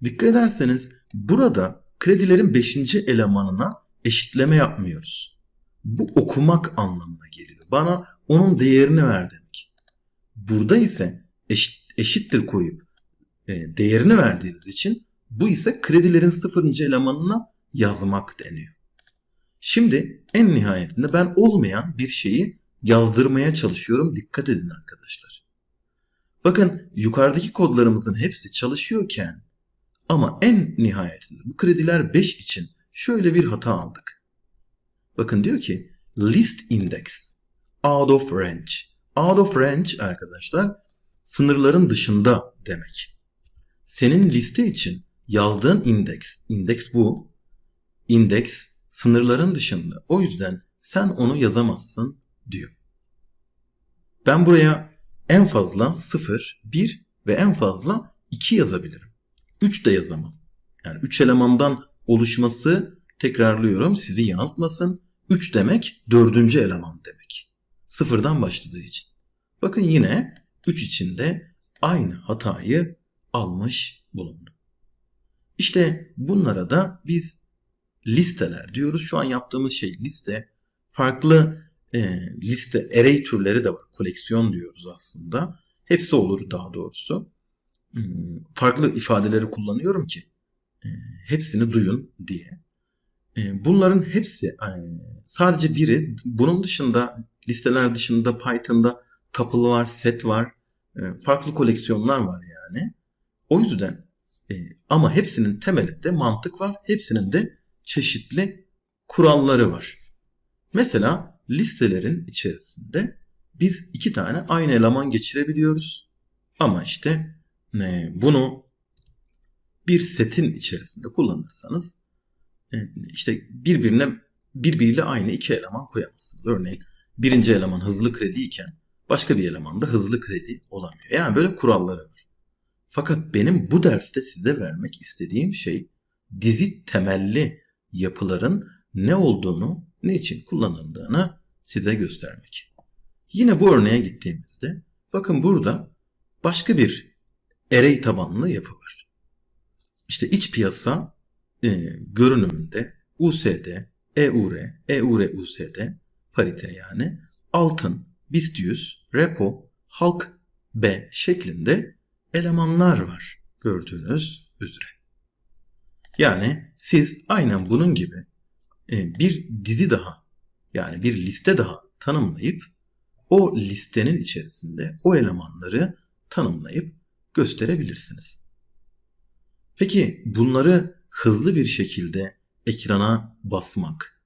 Dikkat ederseniz burada kredilerin 5. elemanına eşitleme yapmıyoruz. Bu okumak anlamına geliyor. Bana onun değerini ver demek. Burada ise eşit, eşittir koyup e, değerini verdiğiniz için bu ise kredilerin sıfırıncı elemanına yazmak deniyor. Şimdi en nihayetinde ben olmayan bir şeyi yazdırmaya çalışıyorum. Dikkat edin arkadaşlar. Bakın yukarıdaki kodlarımızın hepsi çalışıyorken ama en nihayetinde bu krediler 5 için şöyle bir hata aldık. Bakın diyor ki list index out of range. Out of range arkadaşlar sınırların dışında demek. Senin liste için yazdığın indeks, indeks bu. Indeks sınırların dışında. O yüzden sen onu yazamazsın diyor. Ben buraya en fazla 0, 1 ve en fazla 2 yazabilirim. 3 de yazamam. Yani 3 elemandan oluşması tekrarlıyorum sizi yanıltmasın. 3 demek 4. eleman demek. Sıfırdan başladığı için. Bakın yine 3 içinde aynı hatayı almış bulundu. İşte bunlara da biz listeler diyoruz. Şu an yaptığımız şey liste. Farklı e, liste array türleri de var. Koleksiyon diyoruz aslında. Hepsi olur daha doğrusu. Hmm, farklı ifadeleri kullanıyorum ki e, hepsini duyun diye. E, bunların hepsi e, sadece biri. Bunun dışında listeler dışında Python'da tuple var, set var. E, farklı koleksiyonlar var yani. O yüzden e, ama hepsinin temelinde mantık var. Hepsinin de çeşitli kuralları var. Mesela listelerin içerisinde biz iki tane aynı eleman geçirebiliyoruz. Ama işte e, bunu bir setin içerisinde kullanırsanız e, işte birbirine birbiriyle aynı iki eleman koyamazsınız. Örneğin birinci eleman hızlı kredi iken başka bir eleman da hızlı kredi olamıyor. Yani böyle kuralları var. Fakat benim bu derste size vermek istediğim şey dizi temelli yapıların ne olduğunu, ne için kullanıldığını size göstermek. Yine bu örneğe gittiğimizde bakın burada başka bir array tabanlı yapı var. İşte iç piyasa e, görünümünde USD, EUR, EUR USD parite yani altın, BIST 100, repo, halk B şeklinde elemanlar var gördüğünüz üzere. Yani siz aynen bunun gibi e, bir dizi daha yani bir liste daha tanımlayıp o listenin içerisinde o elemanları tanımlayıp gösterebilirsiniz. Peki bunları hızlı bir şekilde ekrana basmak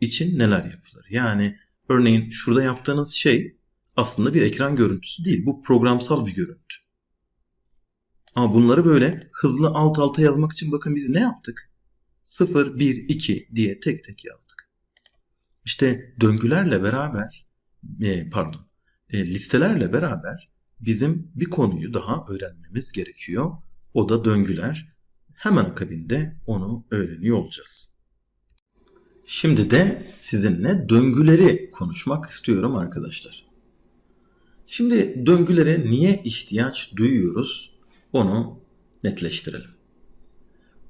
için neler yapılır? Yani örneğin şurada yaptığınız şey aslında bir ekran görüntüsü değil. Bu programsal bir görüntü. Ama bunları böyle hızlı alt alta yazmak için bakın biz ne yaptık? 0, 1, 2 diye tek tek yazdık. İşte döngülerle beraber e, pardon e, listelerle beraber bizim bir konuyu daha öğrenmemiz gerekiyor. O da döngüler. Hemen akabinde onu öğreniyor olacağız. Şimdi de sizinle döngüleri konuşmak istiyorum arkadaşlar. Şimdi döngülere niye ihtiyaç duyuyoruz onu netleştirelim.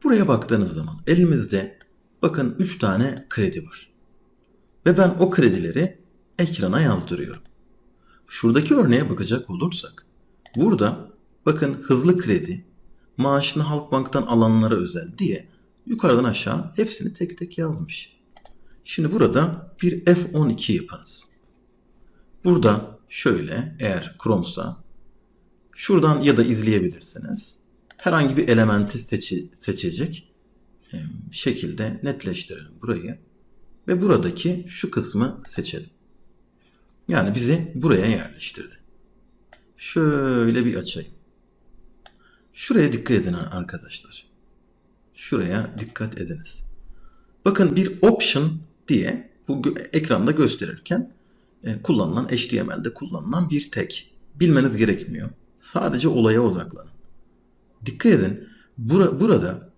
Buraya baktığınız zaman elimizde bakın 3 tane kredi var. Ve ben o kredileri ekrana yazdırıyorum. şuradaki örneğe bakacak olursak burada bakın hızlı kredi, maaşını Halkbank'tan alanlara özel diye yukarıdan aşağı hepsini tek tek yazmış. Şimdi burada bir F12 yapınız. Burada şöyle eğer Chrome'sa şuradan ya da izleyebilirsiniz. Herhangi bir elementi seçi, seçecek şekilde netleştirelim burayı. Ve buradaki şu kısmı seçelim. Yani bizi buraya yerleştirdi. Şöyle bir açayım. Şuraya dikkat edin arkadaşlar. Şuraya dikkat ediniz. Bakın bir option diye bu ekranda gösterirken e, kullanılan HTML'de kullanılan bir tag. Bilmeniz gerekmiyor. Sadece olaya odaklanın. Dikkat edin. Bura, burada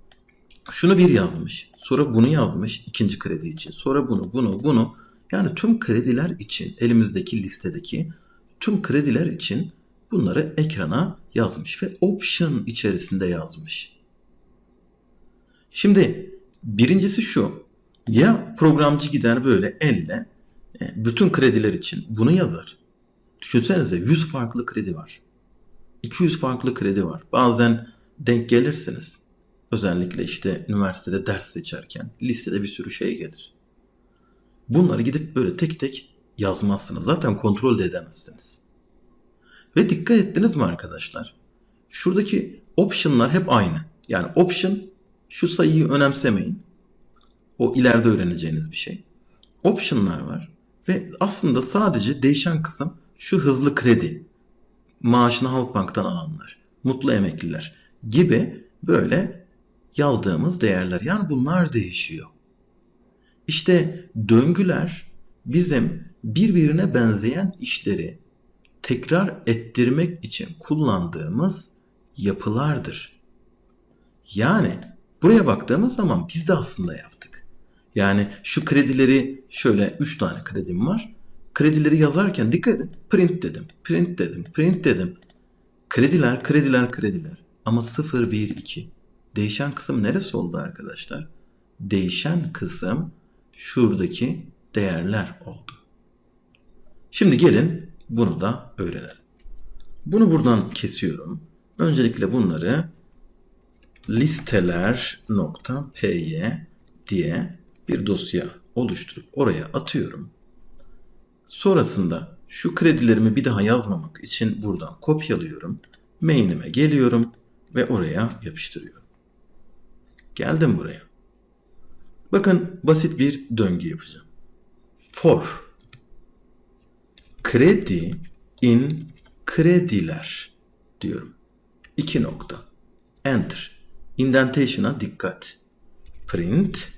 şunu bir yazmış. Sonra bunu yazmış ikinci kredi için. Sonra bunu, bunu, bunu. Yani tüm krediler için elimizdeki listedeki tüm krediler için bunları ekrana yazmış ve option içerisinde yazmış. Şimdi birincisi şu. Ya programcı gider böyle elle e, bütün krediler için bunu yazar. Düşünsenize 100 farklı kredi var. 200 farklı kredi var. Bazen denk gelirsiniz. Özellikle işte üniversitede ders seçerken listede bir sürü şey gelir. Bunları gidip böyle tek tek yazmazsınız. Zaten kontrol de edemezsiniz. Ve dikkat ettiniz mi arkadaşlar? Şuradaki option'lar hep aynı. Yani option şu sayıyı önemsemeyin. O ileride öğreneceğiniz bir şey. Option'lar var. Ve aslında sadece değişen kısım şu hızlı kredi. Maaşını Halkbank'tan alanlar. Mutlu emekliler gibi böyle yazdığımız değerler. Yani bunlar değişiyor. İşte döngüler bizim birbirine benzeyen işleri tekrar ettirmek için kullandığımız yapılardır. Yani buraya baktığımız zaman biz de aslında yaptık. Yani şu kredileri şöyle 3 tane kredim var. Kredileri yazarken dikkat edin. Print dedim, print dedim, print dedim. Krediler, krediler, krediler. Ama 0, 1, 2. Değişen kısım neresi oldu arkadaşlar? Değişen kısım şuradaki değerler oldu. Şimdi gelin bunu da öğrenelim. Bunu buradan kesiyorum. Öncelikle bunları listeler.py diye bir dosya oluşturup oraya atıyorum. Sonrasında şu kredilerimi bir daha yazmamak için buradan kopyalıyorum. Main'ime geliyorum ve oraya yapıştırıyorum. Geldim buraya. Bakın basit bir döngü yapacağım. For kredi in krediler diyorum. İki nokta. Enter. Indentation'a dikkat. Print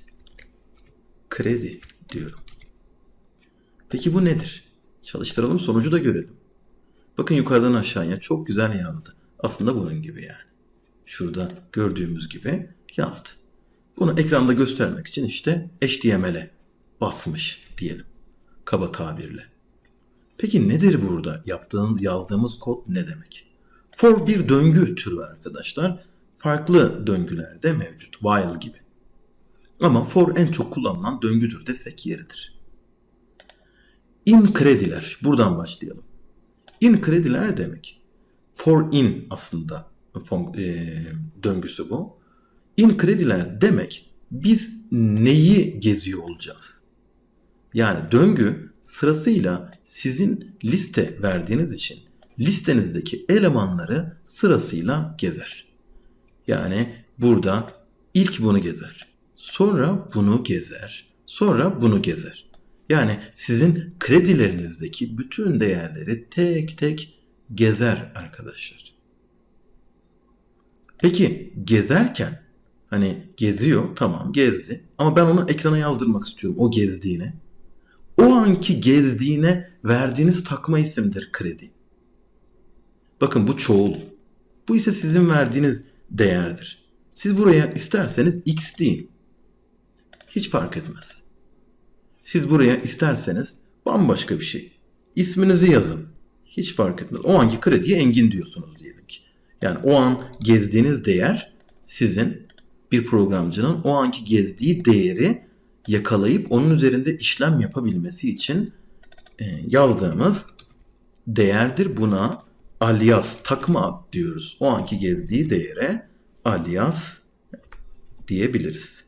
kredi diyorum. Peki bu nedir? Çalıştıralım sonucu da görelim. Bakın yukarıdan aşağıya çok güzel yazdı. Aslında bunun gibi yani. Şurada gördüğümüz gibi yazdı. Bunu ekranda göstermek için işte HTML'e basmış diyelim. Kaba tabirle. Peki nedir burada? Yaptığım, yazdığımız kod ne demek? For bir döngü türü arkadaşlar. Farklı döngülerde mevcut. While gibi. Ama for en çok kullanılan döngüdür desek yeridir. In krediler. Buradan başlayalım. In krediler demek. For in aslında e, döngüsü bu. In krediler demek biz neyi geziyor olacağız? Yani döngü sırasıyla sizin liste verdiğiniz için listenizdeki elemanları sırasıyla gezer. Yani burada ilk bunu gezer. Sonra bunu gezer. Sonra bunu gezer. Yani sizin kredilerinizdeki bütün değerleri tek tek gezer arkadaşlar. Peki gezerken hani geziyor tamam gezdi ama ben onu ekrana yazdırmak istiyorum o gezdiğini. O anki gezdiğine verdiğiniz takma isimdir kredi. Bakın bu çoğul. Bu ise sizin verdiğiniz değerdir. Siz buraya isterseniz x deyin. Hiç fark etmez. Siz buraya isterseniz bambaşka bir şey. İsminizi yazın. Hiç fark etmez. O anki krediye engin diyorsunuz diyelim ki. Yani o an gezdiğiniz değer sizin bir programcının o anki gezdiği değeri yakalayıp onun üzerinde işlem yapabilmesi için e, yazdığımız değerdir. Buna alias takma ad diyoruz. O anki gezdiği değere alias diyebiliriz.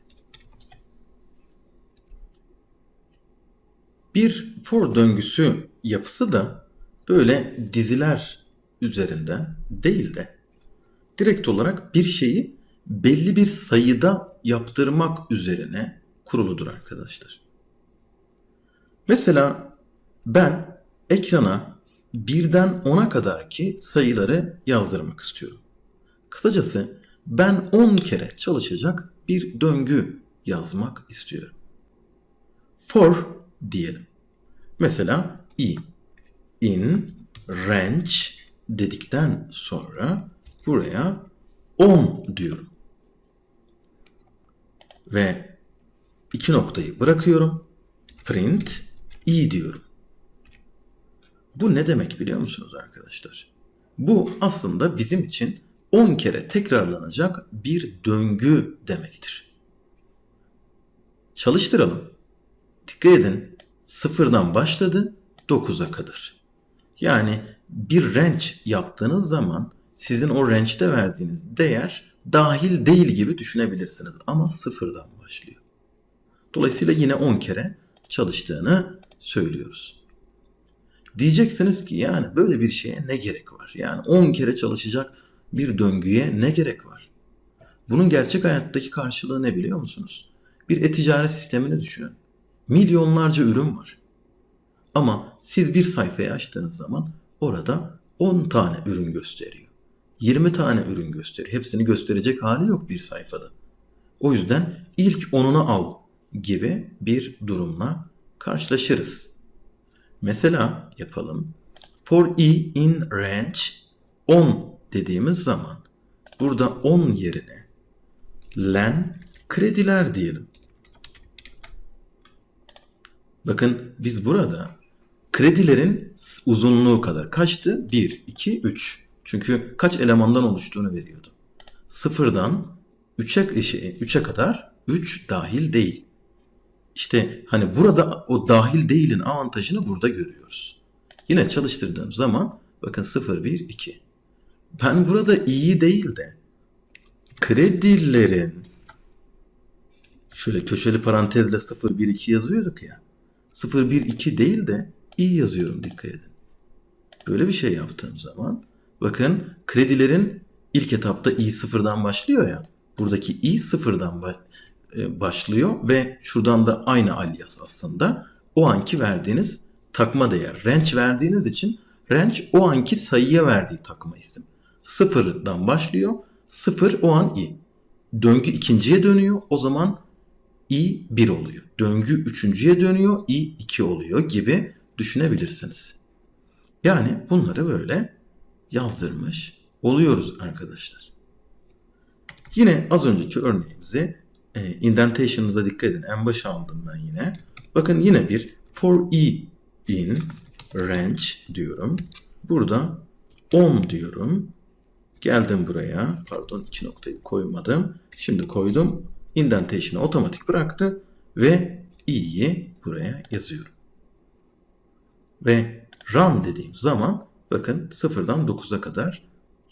Bir for döngüsü yapısı da böyle diziler üzerinden değil de direkt olarak bir şeyi belli bir sayıda yaptırmak üzerine kuruludur arkadaşlar. Mesela ben ekrana birden 10'a kadar ki sayıları yazdırmak istiyorum. Kısacası ben 10 kere çalışacak bir döngü yazmak istiyorum. For diyelim. Mesela i in range dedikten sonra buraya 10 diyorum. Ve iki noktayı bırakıyorum. Print i diyorum. Bu ne demek biliyor musunuz arkadaşlar? Bu aslında bizim için 10 kere tekrarlanacak bir döngü demektir. Çalıştıralım. Dikkat edin. Sıfırdan başladı 9'a kadar. Yani bir range yaptığınız zaman sizin o range'de verdiğiniz değer dahil değil gibi düşünebilirsiniz ama sıfırdan başlıyor. Dolayısıyla yine 10 kere çalıştığını söylüyoruz. Diyeceksiniz ki yani böyle bir şeye ne gerek var? Yani 10 kere çalışacak bir döngüye ne gerek var? Bunun gerçek hayattaki karşılığı ne biliyor musunuz? Bir e-ticaret sistemini düşünün. Milyonlarca ürün var. Ama siz bir sayfayı açtığınız zaman orada 10 tane ürün gösteriyor. 20 tane ürün gösteriyor. Hepsini gösterecek hali yok bir sayfada. O yüzden ilk onunu al gibi bir durumla karşılaşırız. Mesela yapalım. For e in range 10 dediğimiz zaman burada 10 yerine len krediler diyelim. Bakın biz burada kredilerin uzunluğu kadar kaçtı? 1, 2, 3. Çünkü kaç elemandan oluştuğunu veriyordu. Sıfırdan 3'e 3'e kadar 3 dahil değil. İşte hani burada o dahil değilin avantajını burada görüyoruz. Yine çalıştırdığım zaman bakın 0, 1, 2. Ben burada iyi değil de kredilerin şöyle köşeli parantezle 0, 1, 2 yazıyorduk ya. 0, 1, 2 değil de iyi yazıyorum dikkat edin. Böyle bir şey yaptığım zaman bakın kredilerin ilk etapta i sıfırdan başlıyor ya. Buradaki i sıfırdan e, başlıyor ve şuradan da aynı alias aslında. O anki verdiğiniz takma değer. Range verdiğiniz için range o anki sayıya verdiği takma isim. Sıfırdan başlıyor. Sıfır o an i. Döngü ikinciye dönüyor. O zaman i 1 oluyor. Döngü üçüncüye dönüyor. i 2 oluyor gibi düşünebilirsiniz. Yani bunları böyle yazdırmış oluyoruz arkadaşlar. Yine az önceki örneğimizi e, indentation'ınıza dikkat edin. En başa aldım ben yine. Bakın yine bir for e in range diyorum. Burada 10 diyorum. Geldim buraya. Pardon iki noktayı koymadım. Şimdi koydum. Indentation'ı otomatik bıraktı ve i'yi buraya yazıyorum. Ve run dediğim zaman bakın sıfırdan 9'a kadar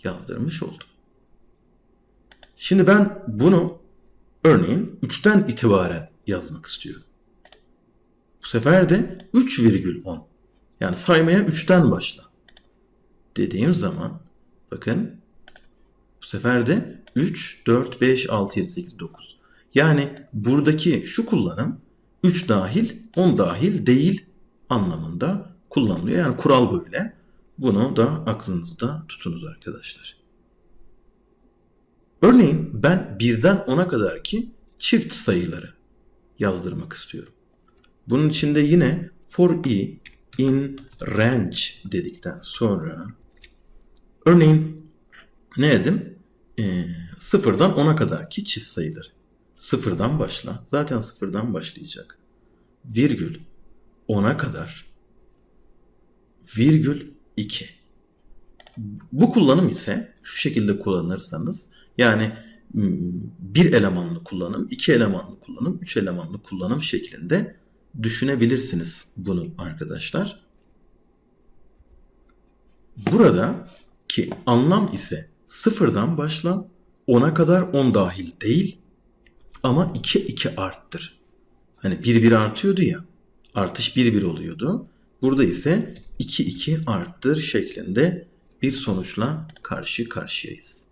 yazdırmış oldum. Şimdi ben bunu örneğin 3'ten itibaren yazmak istiyorum. Bu sefer de 3,10 yani saymaya 3'ten başla dediğim zaman bakın bu sefer de 3, 4, 5, 6, 7, 8, 9. Yani buradaki şu kullanım 3 dahil 10 dahil değil anlamında kullanılıyor. Yani kural böyle. Bunu da aklınızda tutunuz arkadaşlar. Örneğin ben birden 10'a kadar ki çift sayıları yazdırmak istiyorum. Bunun için de yine for i in range dedikten sonra örneğin ne dedim? Ee, sıfırdan 10'a kadar ki çift sayıları. Sıfırdan başla. Zaten sıfırdan başlayacak. Virgül 10'a kadar virgül 2. Bu kullanım ise şu şekilde kullanırsanız yani bir elemanlı kullanım, iki elemanlı kullanım, üç elemanlı kullanım şeklinde düşünebilirsiniz bunu arkadaşlar. burada ki anlam ise sıfırdan başla 10'a kadar 10 dahil değil ama 2 2 arttır. Hani 1 1 artıyordu ya. Artış 1 1 oluyordu. Burada ise 2 2 arttır şeklinde bir sonuçla karşı karşıyayız.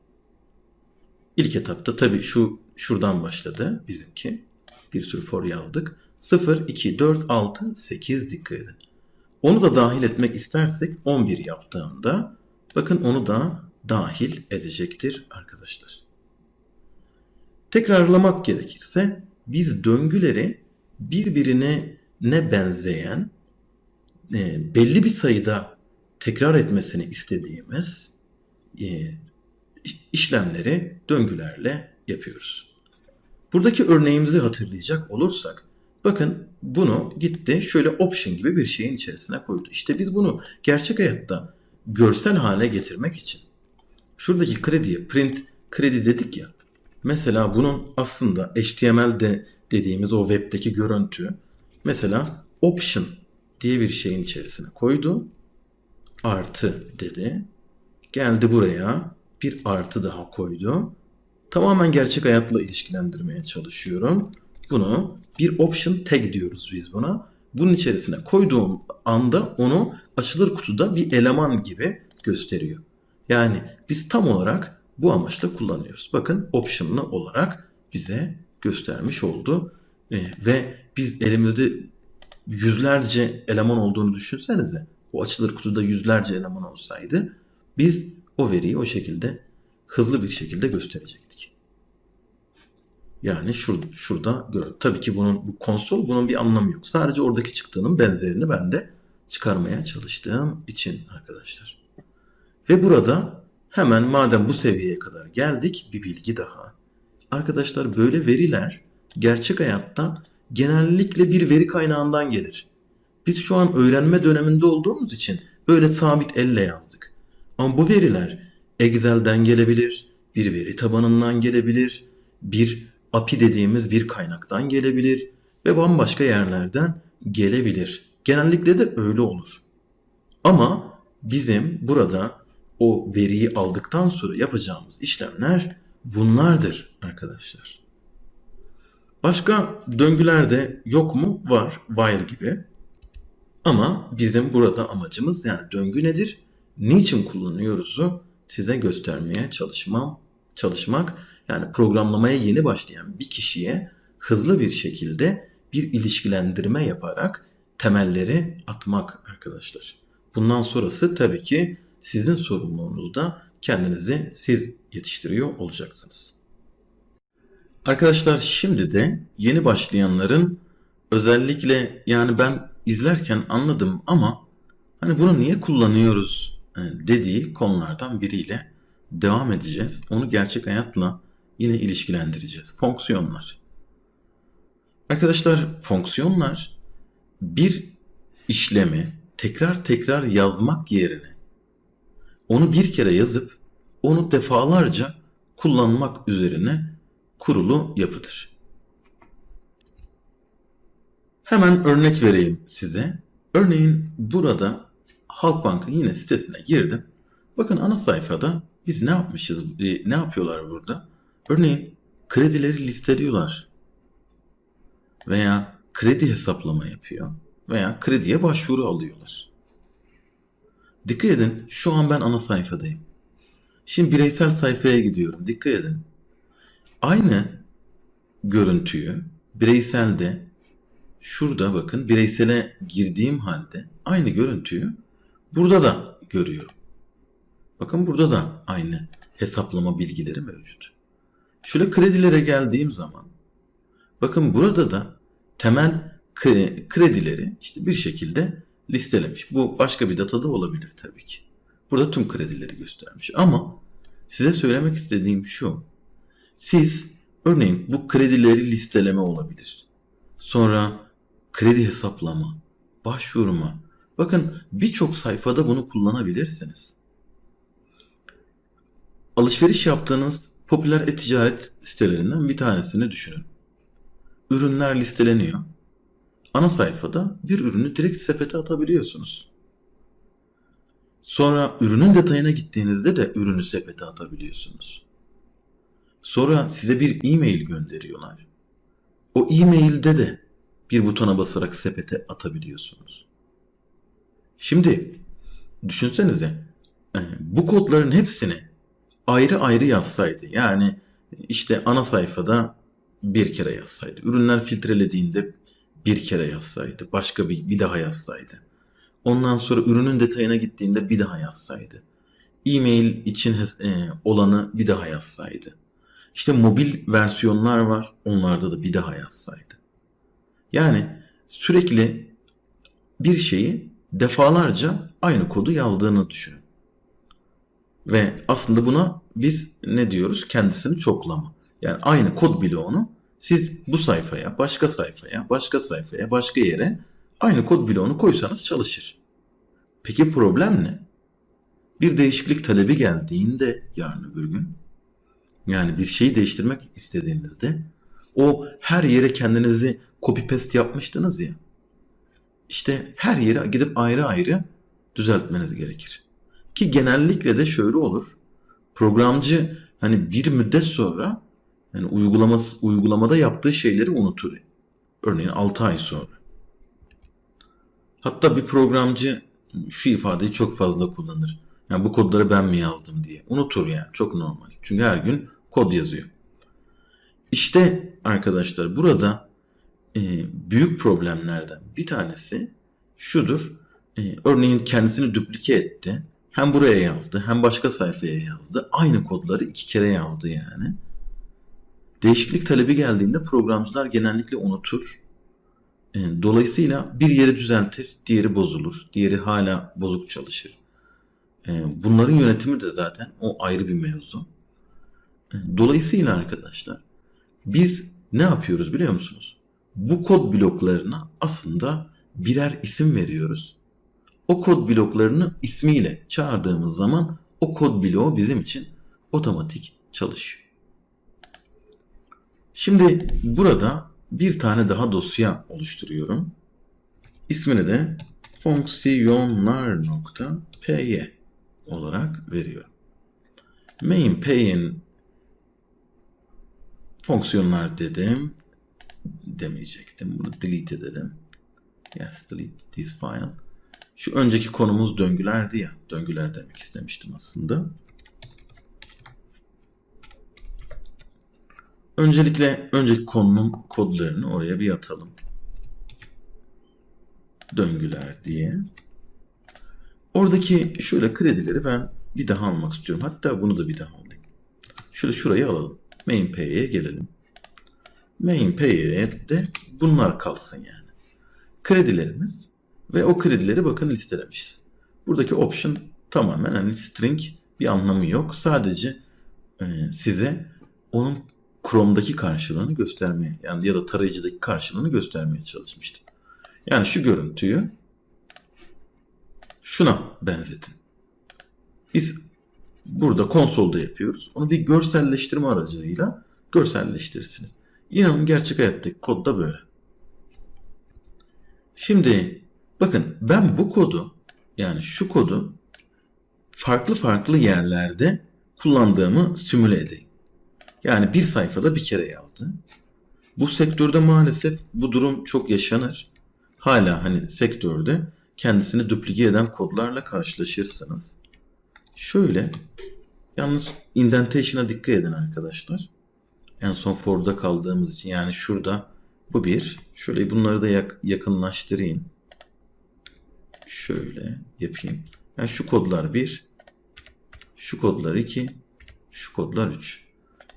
İlk etapta tabii şu şuradan başladı bizimki. Bir sürü for yazdık. 0, 2, 4, 6, 8 dikkat edin. Onu da dahil etmek istersek 11 yaptığımda bakın onu da dahil edecektir arkadaşlar. Tekrarlamak gerekirse biz döngüleri birbirine ne benzeyen e, belli bir sayıda tekrar etmesini istediğimiz e, işlemleri döngülerle yapıyoruz. Buradaki örneğimizi hatırlayacak olursak bakın bunu gitti şöyle option gibi bir şeyin içerisine koydu. İşte biz bunu gerçek hayatta görsel hale getirmek için şuradaki krediye print kredi dedik ya mesela bunun aslında HTML'de dediğimiz o webdeki görüntü mesela option diye bir şeyin içerisine koydu. Artı dedi. Geldi buraya bir artı daha koydu. Tamamen gerçek hayatla ilişkilendirmeye çalışıyorum. Bunu bir option tag diyoruz biz buna. Bunun içerisine koyduğum anda onu açılır kutuda bir eleman gibi gösteriyor. Yani biz tam olarak bu amaçla kullanıyoruz. Bakın option'lı olarak bize göstermiş oldu. Ee, ve biz elimizde yüzlerce eleman olduğunu düşünsenize. O açılır kutuda yüzlerce eleman olsaydı biz o veriyi o şekilde hızlı bir şekilde gösterecektik. Yani şur, şurada gör. Tabii ki bunun bu konsol bunun bir anlamı yok. Sadece oradaki çıktığının benzerini ben de çıkarmaya çalıştığım için arkadaşlar. Ve burada hemen madem bu seviyeye kadar geldik bir bilgi daha. Arkadaşlar böyle veriler gerçek hayatta genellikle bir veri kaynağından gelir. Biz şu an öğrenme döneminde olduğumuz için böyle sabit elle yazdık. Ama bu veriler Excel'den gelebilir, bir veri tabanından gelebilir, bir API dediğimiz bir kaynaktan gelebilir ve bambaşka yerlerden gelebilir. Genellikle de öyle olur. Ama bizim burada o veriyi aldıktan sonra yapacağımız işlemler bunlardır arkadaşlar. Başka döngüler de yok mu? Var. While gibi. Ama bizim burada amacımız yani döngü nedir? Niçin kullanıyoruzu size göstermeye çalışmam, çalışmak. Yani programlamaya yeni başlayan bir kişiye hızlı bir şekilde bir ilişkilendirme yaparak temelleri atmak arkadaşlar. Bundan sonrası tabii ki sizin sorumluluğunuzda kendinizi siz yetiştiriyor olacaksınız. Arkadaşlar şimdi de yeni başlayanların özellikle yani ben izlerken anladım ama hani bunu niye kullanıyoruz e, dediği konulardan biriyle devam edeceğiz. Onu gerçek hayatla yine ilişkilendireceğiz. Fonksiyonlar. Arkadaşlar fonksiyonlar bir işlemi tekrar tekrar yazmak yerine onu bir kere yazıp onu defalarca kullanmak üzerine kurulu yapıdır. Hemen örnek vereyim size. Örneğin burada Halkbank'ın yine sitesine girdim. Bakın ana sayfada biz ne yapmışız, e, ne yapıyorlar burada? Örneğin kredileri listeliyorlar. Veya kredi hesaplama yapıyor. Veya krediye başvuru alıyorlar. Dikkat edin şu an ben ana sayfadayım. Şimdi bireysel sayfaya gidiyorum. Dikkat edin. Aynı görüntüyü bireyselde şurada bakın bireysele girdiğim halde aynı görüntüyü burada da görüyorum. Bakın burada da aynı hesaplama bilgileri mevcut. Şöyle kredilere geldiğim zaman bakın burada da temel kredileri işte bir şekilde listelemiş. Bu başka bir datada olabilir tabii ki. Burada tüm kredileri göstermiş. Ama size söylemek istediğim şu. Siz örneğin bu kredileri listeleme olabilir. Sonra kredi hesaplama, başvurma. Bakın birçok sayfada bunu kullanabilirsiniz. Alışveriş yaptığınız popüler e-ticaret sitelerinden bir tanesini düşünün. Ürünler listeleniyor. Ana sayfada bir ürünü direkt sepete atabiliyorsunuz. Sonra ürünün detayına gittiğinizde de ürünü sepete atabiliyorsunuz. Sonra size bir e-mail gönderiyorlar. O e-mailde de bir butona basarak sepete atabiliyorsunuz. Şimdi düşünsenize e, bu kodların hepsini ayrı ayrı yazsaydı yani işte ana sayfada bir kere yazsaydı, ürünler filtrelediğinde bir kere yazsaydı, başka bir, bir daha yazsaydı. Ondan sonra ürünün detayına gittiğinde bir daha yazsaydı. E-mail için e, olanı bir daha yazsaydı. İşte mobil versiyonlar var, onlarda da bir daha yazsaydı. Yani sürekli bir şeyi defalarca aynı kodu yazdığını düşünün. Ve aslında buna biz ne diyoruz? Kendisini çoklama. Yani aynı kod bloğunu siz bu sayfaya, başka sayfaya, başka sayfaya, başka yere aynı kod bloğunu koysanız çalışır. Peki problem ne? Bir değişiklik talebi geldiğinde yarın öbür gün yani bir şeyi değiştirmek istediğinizde o her yere kendinizi copy paste yapmıştınız ya. İşte her yere gidip ayrı ayrı düzeltmeniz gerekir. Ki genellikle de şöyle olur. Programcı hani bir müddet sonra yani uygulaması, uygulamada yaptığı şeyleri unutur. Örneğin 6 ay sonra. Hatta bir programcı şu ifadeyi çok fazla kullanır. Yani bu kodları ben mi yazdım diye. Unutur yani. Çok normal. Çünkü her gün kod yazıyor. İşte arkadaşlar burada e, büyük problemlerden bir tanesi şudur. E, örneğin kendisini duplike etti. Hem buraya yazdı hem başka sayfaya yazdı. Aynı kodları iki kere yazdı yani. Değişiklik talebi geldiğinde programcılar genellikle unutur. E, dolayısıyla bir yeri düzeltir, diğeri bozulur, diğeri hala bozuk çalışır. E, bunların yönetimi de zaten o ayrı bir mevzu. E, dolayısıyla arkadaşlar biz ne yapıyoruz biliyor musunuz? Bu kod bloklarına aslında birer isim veriyoruz. O kod bloklarını ismiyle çağırdığımız zaman o kod bloğu bizim için otomatik çalışıyor. Şimdi burada bir tane daha dosya oluşturuyorum. İsmini de fonksiyonlar.py olarak veriyorum. Main.py'in fonksiyonlar dedim. Demeyecektim. Bunu delete edelim. Yes, delete this file. Şu önceki konumuz döngülerdi ya. Döngüler demek istemiştim aslında. Öncelikle önceki konunun kodlarını oraya bir atalım. Döngüler diye. Oradaki şöyle kredileri ben bir daha almak istiyorum. Hatta bunu da bir daha alayım. Şöyle şurayı alalım. Main pay'e gelelim. Main pay'e de bunlar kalsın yani. Kredilerimiz ve o kredileri bakın listelemişiz. Buradaki option tamamen hani string bir anlamı yok. Sadece e, size onun Chrome'daki karşılığını göstermeye yani ya da tarayıcıdaki karşılığını göstermeye çalışmıştım. Yani şu görüntüyü şuna benzetin. Biz burada konsolda yapıyoruz. Onu bir görselleştirme aracılığıyla görselleştirirsiniz. İnanın gerçek hayattaki kod da böyle. Şimdi bakın ben bu kodu yani şu kodu farklı farklı yerlerde kullandığımı simüle edeyim. Yani bir sayfada bir kere yazdı. Bu sektörde maalesef bu durum çok yaşanır. Hala hani sektörde kendisini duplike eden kodlarla karşılaşırsınız. Şöyle yalnız indentation'a dikkat edin arkadaşlar. En son for'da kaldığımız için yani şurada bu bir. Şöyle bunları da yak yakınlaştırayım. Şöyle yapayım. Yani şu kodlar bir, şu kodlar iki, şu kodlar üç.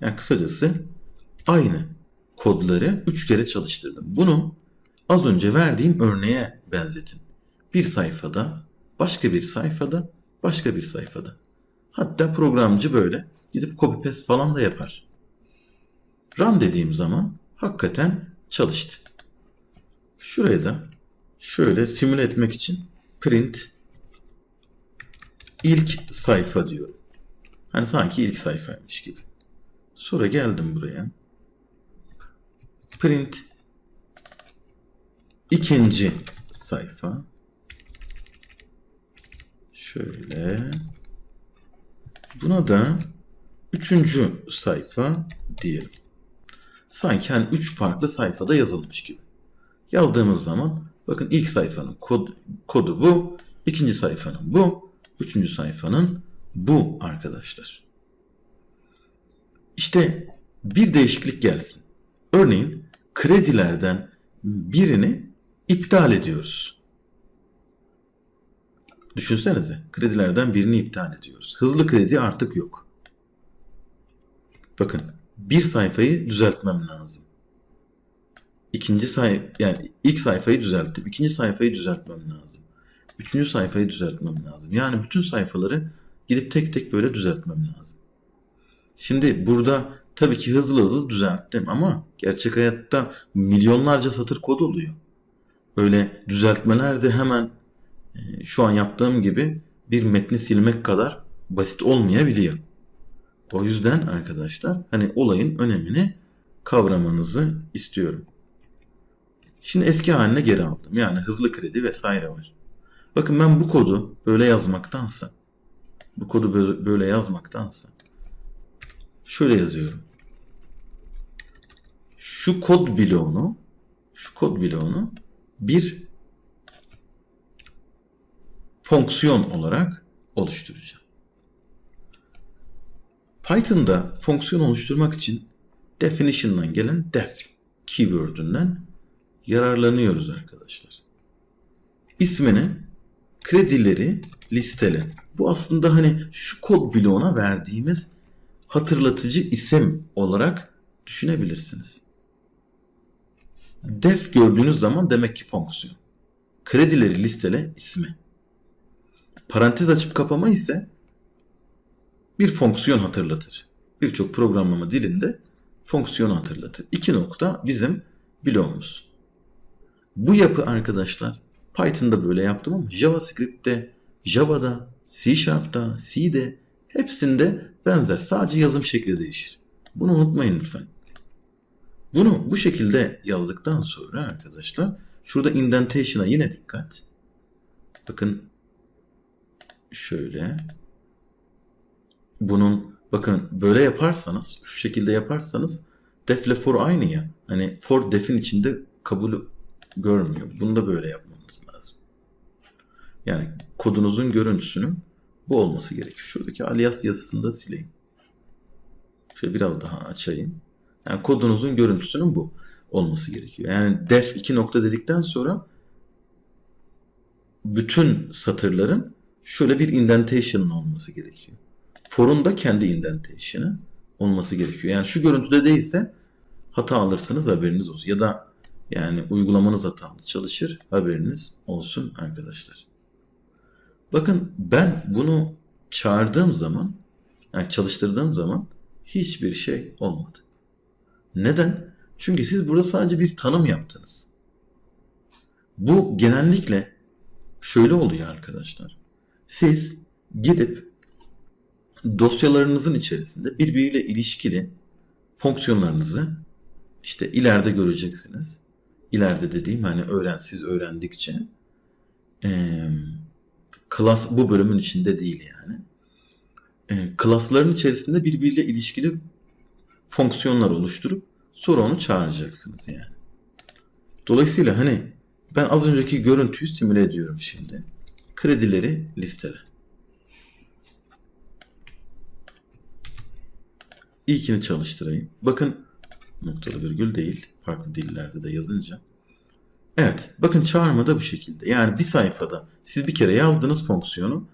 Yani kısacası aynı kodları 3 kere çalıştırdım. Bunu az önce verdiğim örneğe benzetin. Bir sayfada, başka bir sayfada, başka bir sayfada. Hatta programcı böyle gidip copy paste falan da yapar. Run dediğim zaman hakikaten çalıştı. Şuraya da şöyle simüle etmek için print ilk sayfa diyorum. Hani sanki ilk sayfaymış gibi. Sonra geldim buraya. Print ikinci sayfa. Şöyle. Buna da üçüncü sayfa diyelim. Sanki hani üç farklı sayfada yazılmış gibi. Yazdığımız zaman bakın ilk sayfanın kod, kodu bu. ikinci sayfanın bu. Üçüncü sayfanın bu arkadaşlar. İşte bir değişiklik gelsin. Örneğin kredilerden birini iptal ediyoruz. Düşünsenize kredilerden birini iptal ediyoruz. Hızlı kredi artık yok. Bakın bir sayfayı düzeltmem lazım. İkinci say yani ilk sayfayı düzelttim. ikinci sayfayı düzeltmem lazım. Üçüncü sayfayı düzeltmem lazım. Yani bütün sayfaları gidip tek tek böyle düzeltmem lazım. Şimdi burada tabii ki hızlı hızlı düzelttim ama gerçek hayatta milyonlarca satır kod oluyor. Öyle düzeltmeler de hemen e, şu an yaptığım gibi bir metni silmek kadar basit olmayabiliyor. O yüzden arkadaşlar hani olayın önemini kavramanızı istiyorum. Şimdi eski haline geri aldım. Yani hızlı kredi vesaire var. Bakın ben bu kodu böyle yazmaktansa bu kodu böyle, böyle yazmaktansa şöyle yazıyorum. Şu kod bloğunu şu kod bloğunu bir fonksiyon olarak oluşturacağım. Python'da fonksiyon oluşturmak için definition'dan gelen def keyword'ünden yararlanıyoruz arkadaşlar. İsmini kredileri listele. Bu aslında hani şu kod bloğuna verdiğimiz hatırlatıcı isim olarak düşünebilirsiniz. Def gördüğünüz zaman demek ki fonksiyon. Kredileri listele ismi. Parantez açıp kapama ise bir fonksiyon hatırlatır. Birçok programlama dilinde fonksiyonu hatırlatır. İki nokta bizim bloğumuz. Bu yapı arkadaşlar Python'da böyle yaptım ama JavaScript'te, Java'da, C Sharp'ta, C'de hepsinde benzer. Sadece yazım şekli değişir. Bunu unutmayın lütfen. Bunu bu şekilde yazdıktan sonra arkadaşlar şurada indentation'a yine dikkat. Bakın şöyle bunun bakın böyle yaparsanız şu şekilde yaparsanız def ile for aynı ya. Hani for def'in içinde kabul görmüyor. Bunu da böyle yapmamız lazım. Yani kodunuzun görüntüsünün bu olması gerekiyor. Şuradaki alias yazısını da sileyim. Şöyle biraz daha açayım. Yani kodunuzun görüntüsünün bu olması gerekiyor. Yani def 2 nokta dedikten sonra bütün satırların şöyle bir indentation olması gerekiyor. For'un da kendi indentation'ı olması gerekiyor. Yani şu görüntüde değilse hata alırsınız haberiniz olsun. Ya da yani uygulamanız hatalı çalışır haberiniz olsun arkadaşlar. Bakın ben bunu çağırdığım zaman yani çalıştırdığım zaman hiçbir şey olmadı. Neden? Çünkü siz burada sadece bir tanım yaptınız. Bu genellikle şöyle oluyor arkadaşlar. Siz gidip dosyalarınızın içerisinde birbiriyle ilişkili fonksiyonlarınızı işte ileride göreceksiniz. İleride dediğim hani öğren siz öğrendikçe e, klas bu bölümün içinde değil yani. E, klasların içerisinde birbiriyle ilişkili fonksiyonlar oluşturup sonra onu çağıracaksınız yani. Dolayısıyla hani ben az önceki görüntüyü simüle ediyorum şimdi. Kredileri listele. İlkini çalıştırayım. Bakın noktalı virgül değil. Farklı dillerde de yazınca. Evet. Bakın çağırma da bu şekilde. Yani bir sayfada siz bir kere yazdığınız fonksiyonu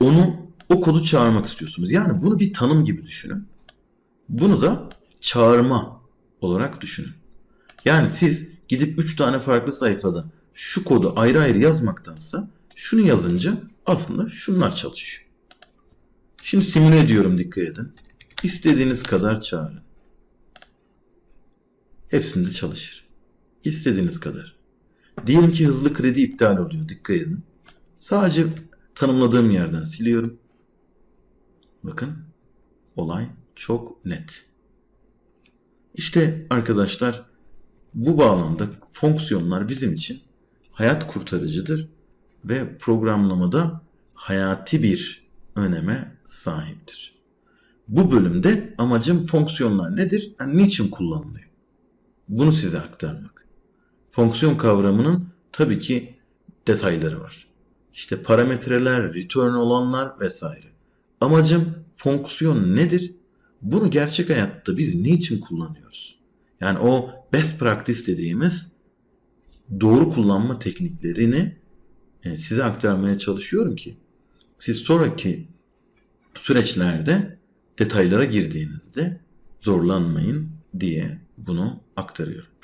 onu o kodu çağırmak istiyorsunuz. Yani bunu bir tanım gibi düşünün. Bunu da çağırma olarak düşünün. Yani siz gidip 3 tane farklı sayfada şu kodu ayrı ayrı yazmaktansa şunu yazınca aslında şunlar çalışıyor. Şimdi simüle ediyorum dikkat edin. İstediğiniz kadar çağırın. Hepsinde çalışır. İstediğiniz kadar. Diyelim ki hızlı kredi iptal oluyor. Dikkat edin. Sadece tanımladığım yerden siliyorum. Bakın olay çok net. İşte arkadaşlar bu bağlamda fonksiyonlar bizim için hayat kurtarıcıdır ve programlamada hayati bir öneme sahiptir. Bu bölümde amacım fonksiyonlar nedir? Yani niçin kullanılıyor? Bunu size aktarmak. Fonksiyon kavramının tabii ki detayları var. İşte parametreler, return olanlar vesaire. Amacım fonksiyon nedir? Bunu gerçek hayatta biz niçin kullanıyoruz? Yani o best practice dediğimiz doğru kullanma tekniklerini e, size aktarmaya çalışıyorum ki siz sonraki süreçlerde detaylara girdiğinizde zorlanmayın diye bunu aktarıyorum.